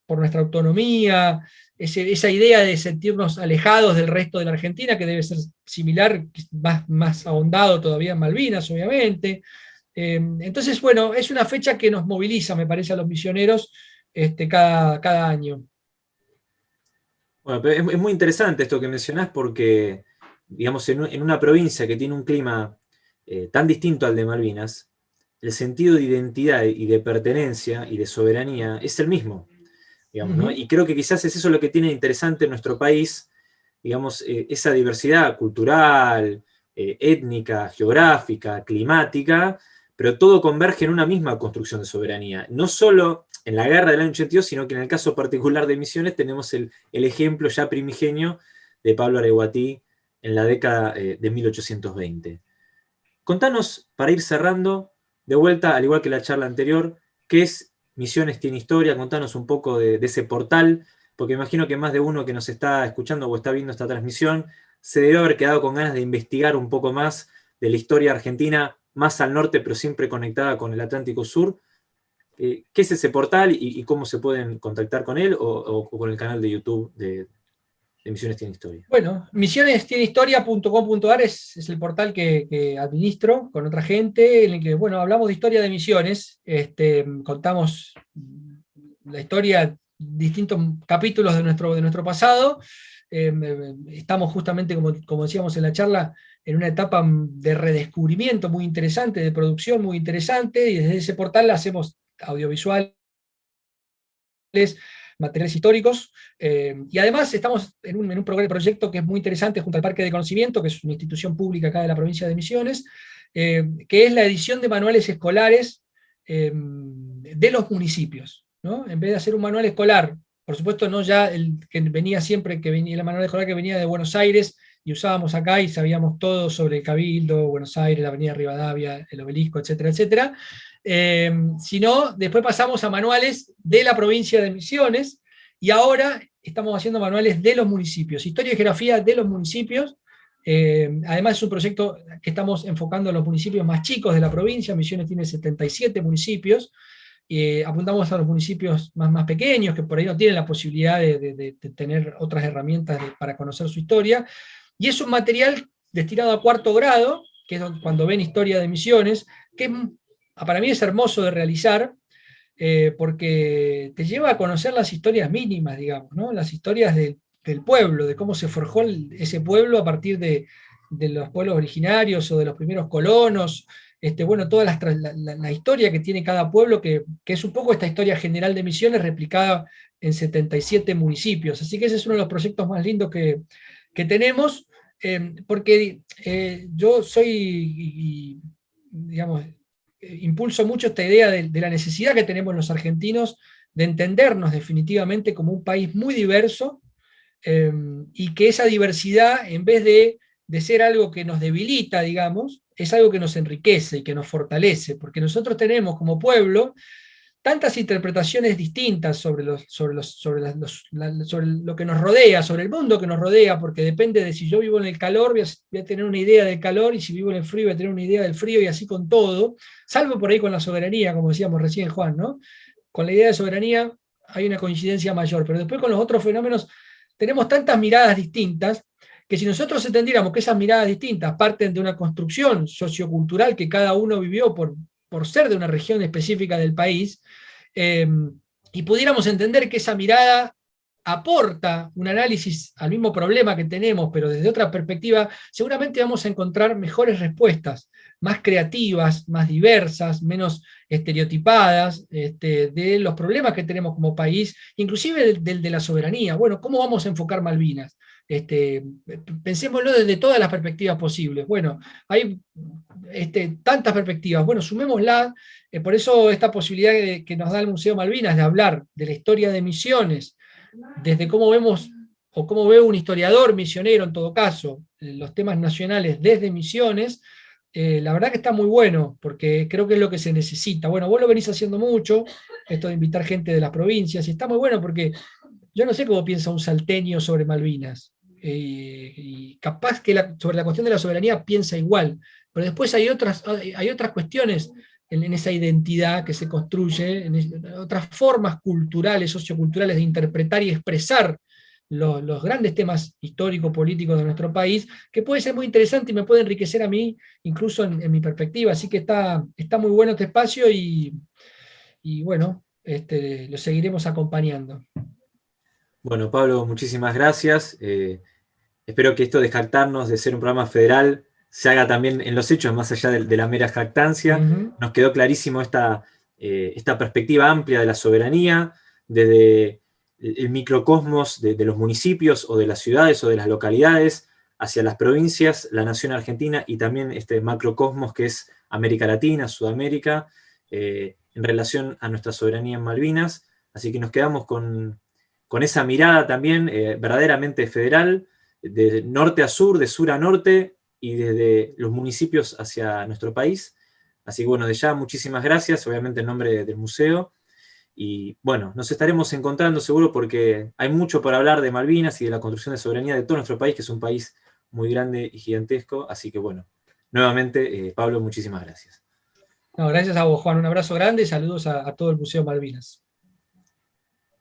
por nuestra autonomía, esa idea de sentirnos alejados del resto de la Argentina, que debe ser similar, más, más ahondado todavía en Malvinas, obviamente. Eh, entonces, bueno, es una fecha que nos moviliza, me parece, a los misioneros este, cada, cada año. Bueno, es, muy interesante esto que mencionás porque, digamos, en, una provincia que tiene un clima eh, tan distinto al de Malvinas, el sentido de identidad y de pertenencia y de soberanía es el mismo. Y creo que quizás es eso lo que tiene interesante en nuestro país, digamos, eh, esa diversidad cultural, eh, étnica, geográfica, climática, pero todo converge en una misma construcción de soberanía. No solo en la guerra del año 82, sino que en el caso particular de Misiones tenemos el, ejemplo ya primigenio de Pablo Areguatí en la década eh, de 1820. Contanos, para ir cerrando, de vuelta, al igual que la charla anterior, qué es Misiones tiene historia, contanos un poco de, ese portal, porque imagino que más de uno que nos está escuchando o está viendo esta transmisión se debe haber quedado con ganas de investigar un poco más de la historia argentina, más al norte, pero siempre conectada con el Atlántico Sur. Eh, ¿Qué es ese portal y, cómo se pueden contactar con él o con el canal de YouTube de, de Misiones Tiene Historia? Bueno, misionestienehistoria.com.ar es, es el portal que, administro con otra gente, en el que, bueno, hablamos de historia de misiones, este, contamos la historia, distintos capítulos de nuestro, de nuestro pasado, em, em, estamos justamente, como, como decíamos en la charla, en una etapa de redescubrimiento muy interesante, de producción muy interesante, y desde ese portal hacemos audiovisuales, materiales históricos, eh, y además estamos en un, en un proyecto que es muy interesante junto al Parque de Conocimiento, que es una institución pública acá de la provincia de Misiones, eh, que es la edición de manuales escolares eh, de los municipios. ¿no? En vez de hacer un manual escolar, por supuesto no ya el que venía siempre, que venía, el manual escolar que venía de Buenos Aires, y usábamos acá y sabíamos todo sobre el Cabildo, Buenos Aires, la Avenida Rivadavia, el Obelisco, etcétera, etcétera, eh, sino después pasamos a manuales de la provincia de Misiones, y ahora estamos haciendo manuales de los municipios, historia y geografía de los municipios, eh, además es un proyecto que estamos enfocando a los municipios más chicos de la provincia, Misiones tiene 77 municipios, eh, apuntamos a los municipios más, más pequeños, que por ahí no tienen la posibilidad de, tener otras herramientas para conocer su historia, y es un material destinado a cuarto grado, que es cuando ven historia de misiones, que para mí es hermoso de realizar, eh, porque te lleva a conocer las historias mínimas, digamos, las historias del pueblo, de cómo se forjó ese pueblo a partir de, los pueblos originarios o de los primeros colonos, este, bueno, toda la, historia que tiene cada pueblo, que, es un poco esta historia general de Misiones replicada en 77 municipios. Así que ese es uno de los proyectos más lindos que, tenemos, eh, porque eh, yo soy, digamos, impulso mucho esta idea de, la necesidad que tenemos los argentinos de entendernos definitivamente como un país muy diverso, em, y que esa diversidad, en vez de, de ser algo que nos debilita, digamos, es algo que nos enriquece y que nos fortalece, porque nosotros tenemos como pueblo tantas interpretaciones distintas sobre, los, sobre, los, sobre, sobre, lo que nos rodea, sobre el mundo que nos rodea, porque depende de si yo vivo en el calor, voy a, tener una idea del calor, y si vivo en el frío voy a tener una idea del frío, y así con todo, salvo por ahí con la soberanía, como decíamos recién Juan, ¿no? Con la idea de soberanía hay una coincidencia mayor, pero después con los otros fenómenos tenemos tantas miradas distintas, que si nosotros entendiéramos que esas miradas distintas parten de una construcción sociocultural que cada uno vivió por, por ser de una región específica del país, eh, y pudiéramos entender que esa mirada aporta un análisis al mismo problema que tenemos, pero desde otra perspectiva, seguramente vamos a encontrar mejores respuestas, más creativas, más diversas, menos estereotipadas, este, de los problemas que tenemos como país, inclusive del, de la soberanía. Bueno, ¿cómo vamos a enfocar Malvinas? Este, pensémoslo desde todas las perspectivas posibles. Bueno, hay este, tantas perspectivas. Bueno, sumémosla. Eh, por eso esta posibilidad que nos da el Museo Malvinas de hablar de la historia de Misiones, desde cómo vemos, o cómo ve un historiador misionero en todo caso, los temas nacionales desde Misiones, eh, la verdad que está muy bueno, porque creo que es lo que se necesita. Bueno, vos lo venís haciendo mucho, esto de invitar gente de las provincias, y está muy bueno porque yo no sé cómo piensa un salteño sobre Malvinas, eh, y capaz que sobre la cuestión de la soberanía piensa igual, pero después hay otras, hay otras cuestiones en, esa identidad que se construye, otras formas culturales, socioculturales de interpretar y expresar los, grandes temas históricos-políticos de nuestro país, que puede ser muy interesante y me puede enriquecer a mí, incluso en, mi perspectiva. Así que está, está muy bueno este espacio y, bueno, este, lo seguiremos acompañando. Bueno, Pablo, muchísimas gracias. Eh, espero que esto de jactarnos de ser un programa federal se haga también en los hechos, más allá de, la mera jactancia. Nos quedó clarísimo esta, eh, esta perspectiva amplia de la soberanía, desde el microcosmos de, los municipios o de las ciudades o de las localidades, hacia las provincias, la nación argentina y también este macrocosmos que es América Latina, Sudamérica, eh, en relación a nuestra soberanía en Malvinas. Así que nos quedamos con, con esa mirada también eh, verdaderamente federal, de norte a sur, de sur a norte, y desde los municipios hacia nuestro país. Así que bueno, de ya muchísimas gracias, obviamente en nombre del museo, y bueno, nos estaremos encontrando seguro porque hay mucho por hablar de Malvinas y de la construcción de soberanía de todo nuestro país, que es un país muy grande y gigantesco, así que bueno, nuevamente, eh, Pablo, muchísimas gracias. gracias a vos, Juan, un abrazo grande y saludos a, a todo el Museo Malvinas.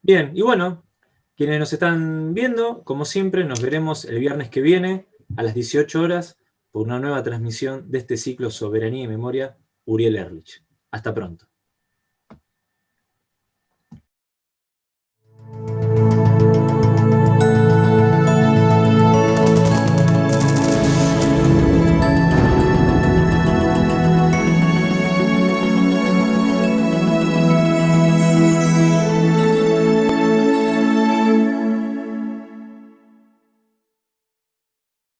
Bien, y bueno, quienes nos están viendo, como siempre, nos veremos el viernes que viene a las 18 horas por una nueva transmisión de este ciclo Soberanía y Memoria, Uriel Erlich. Hasta pronto.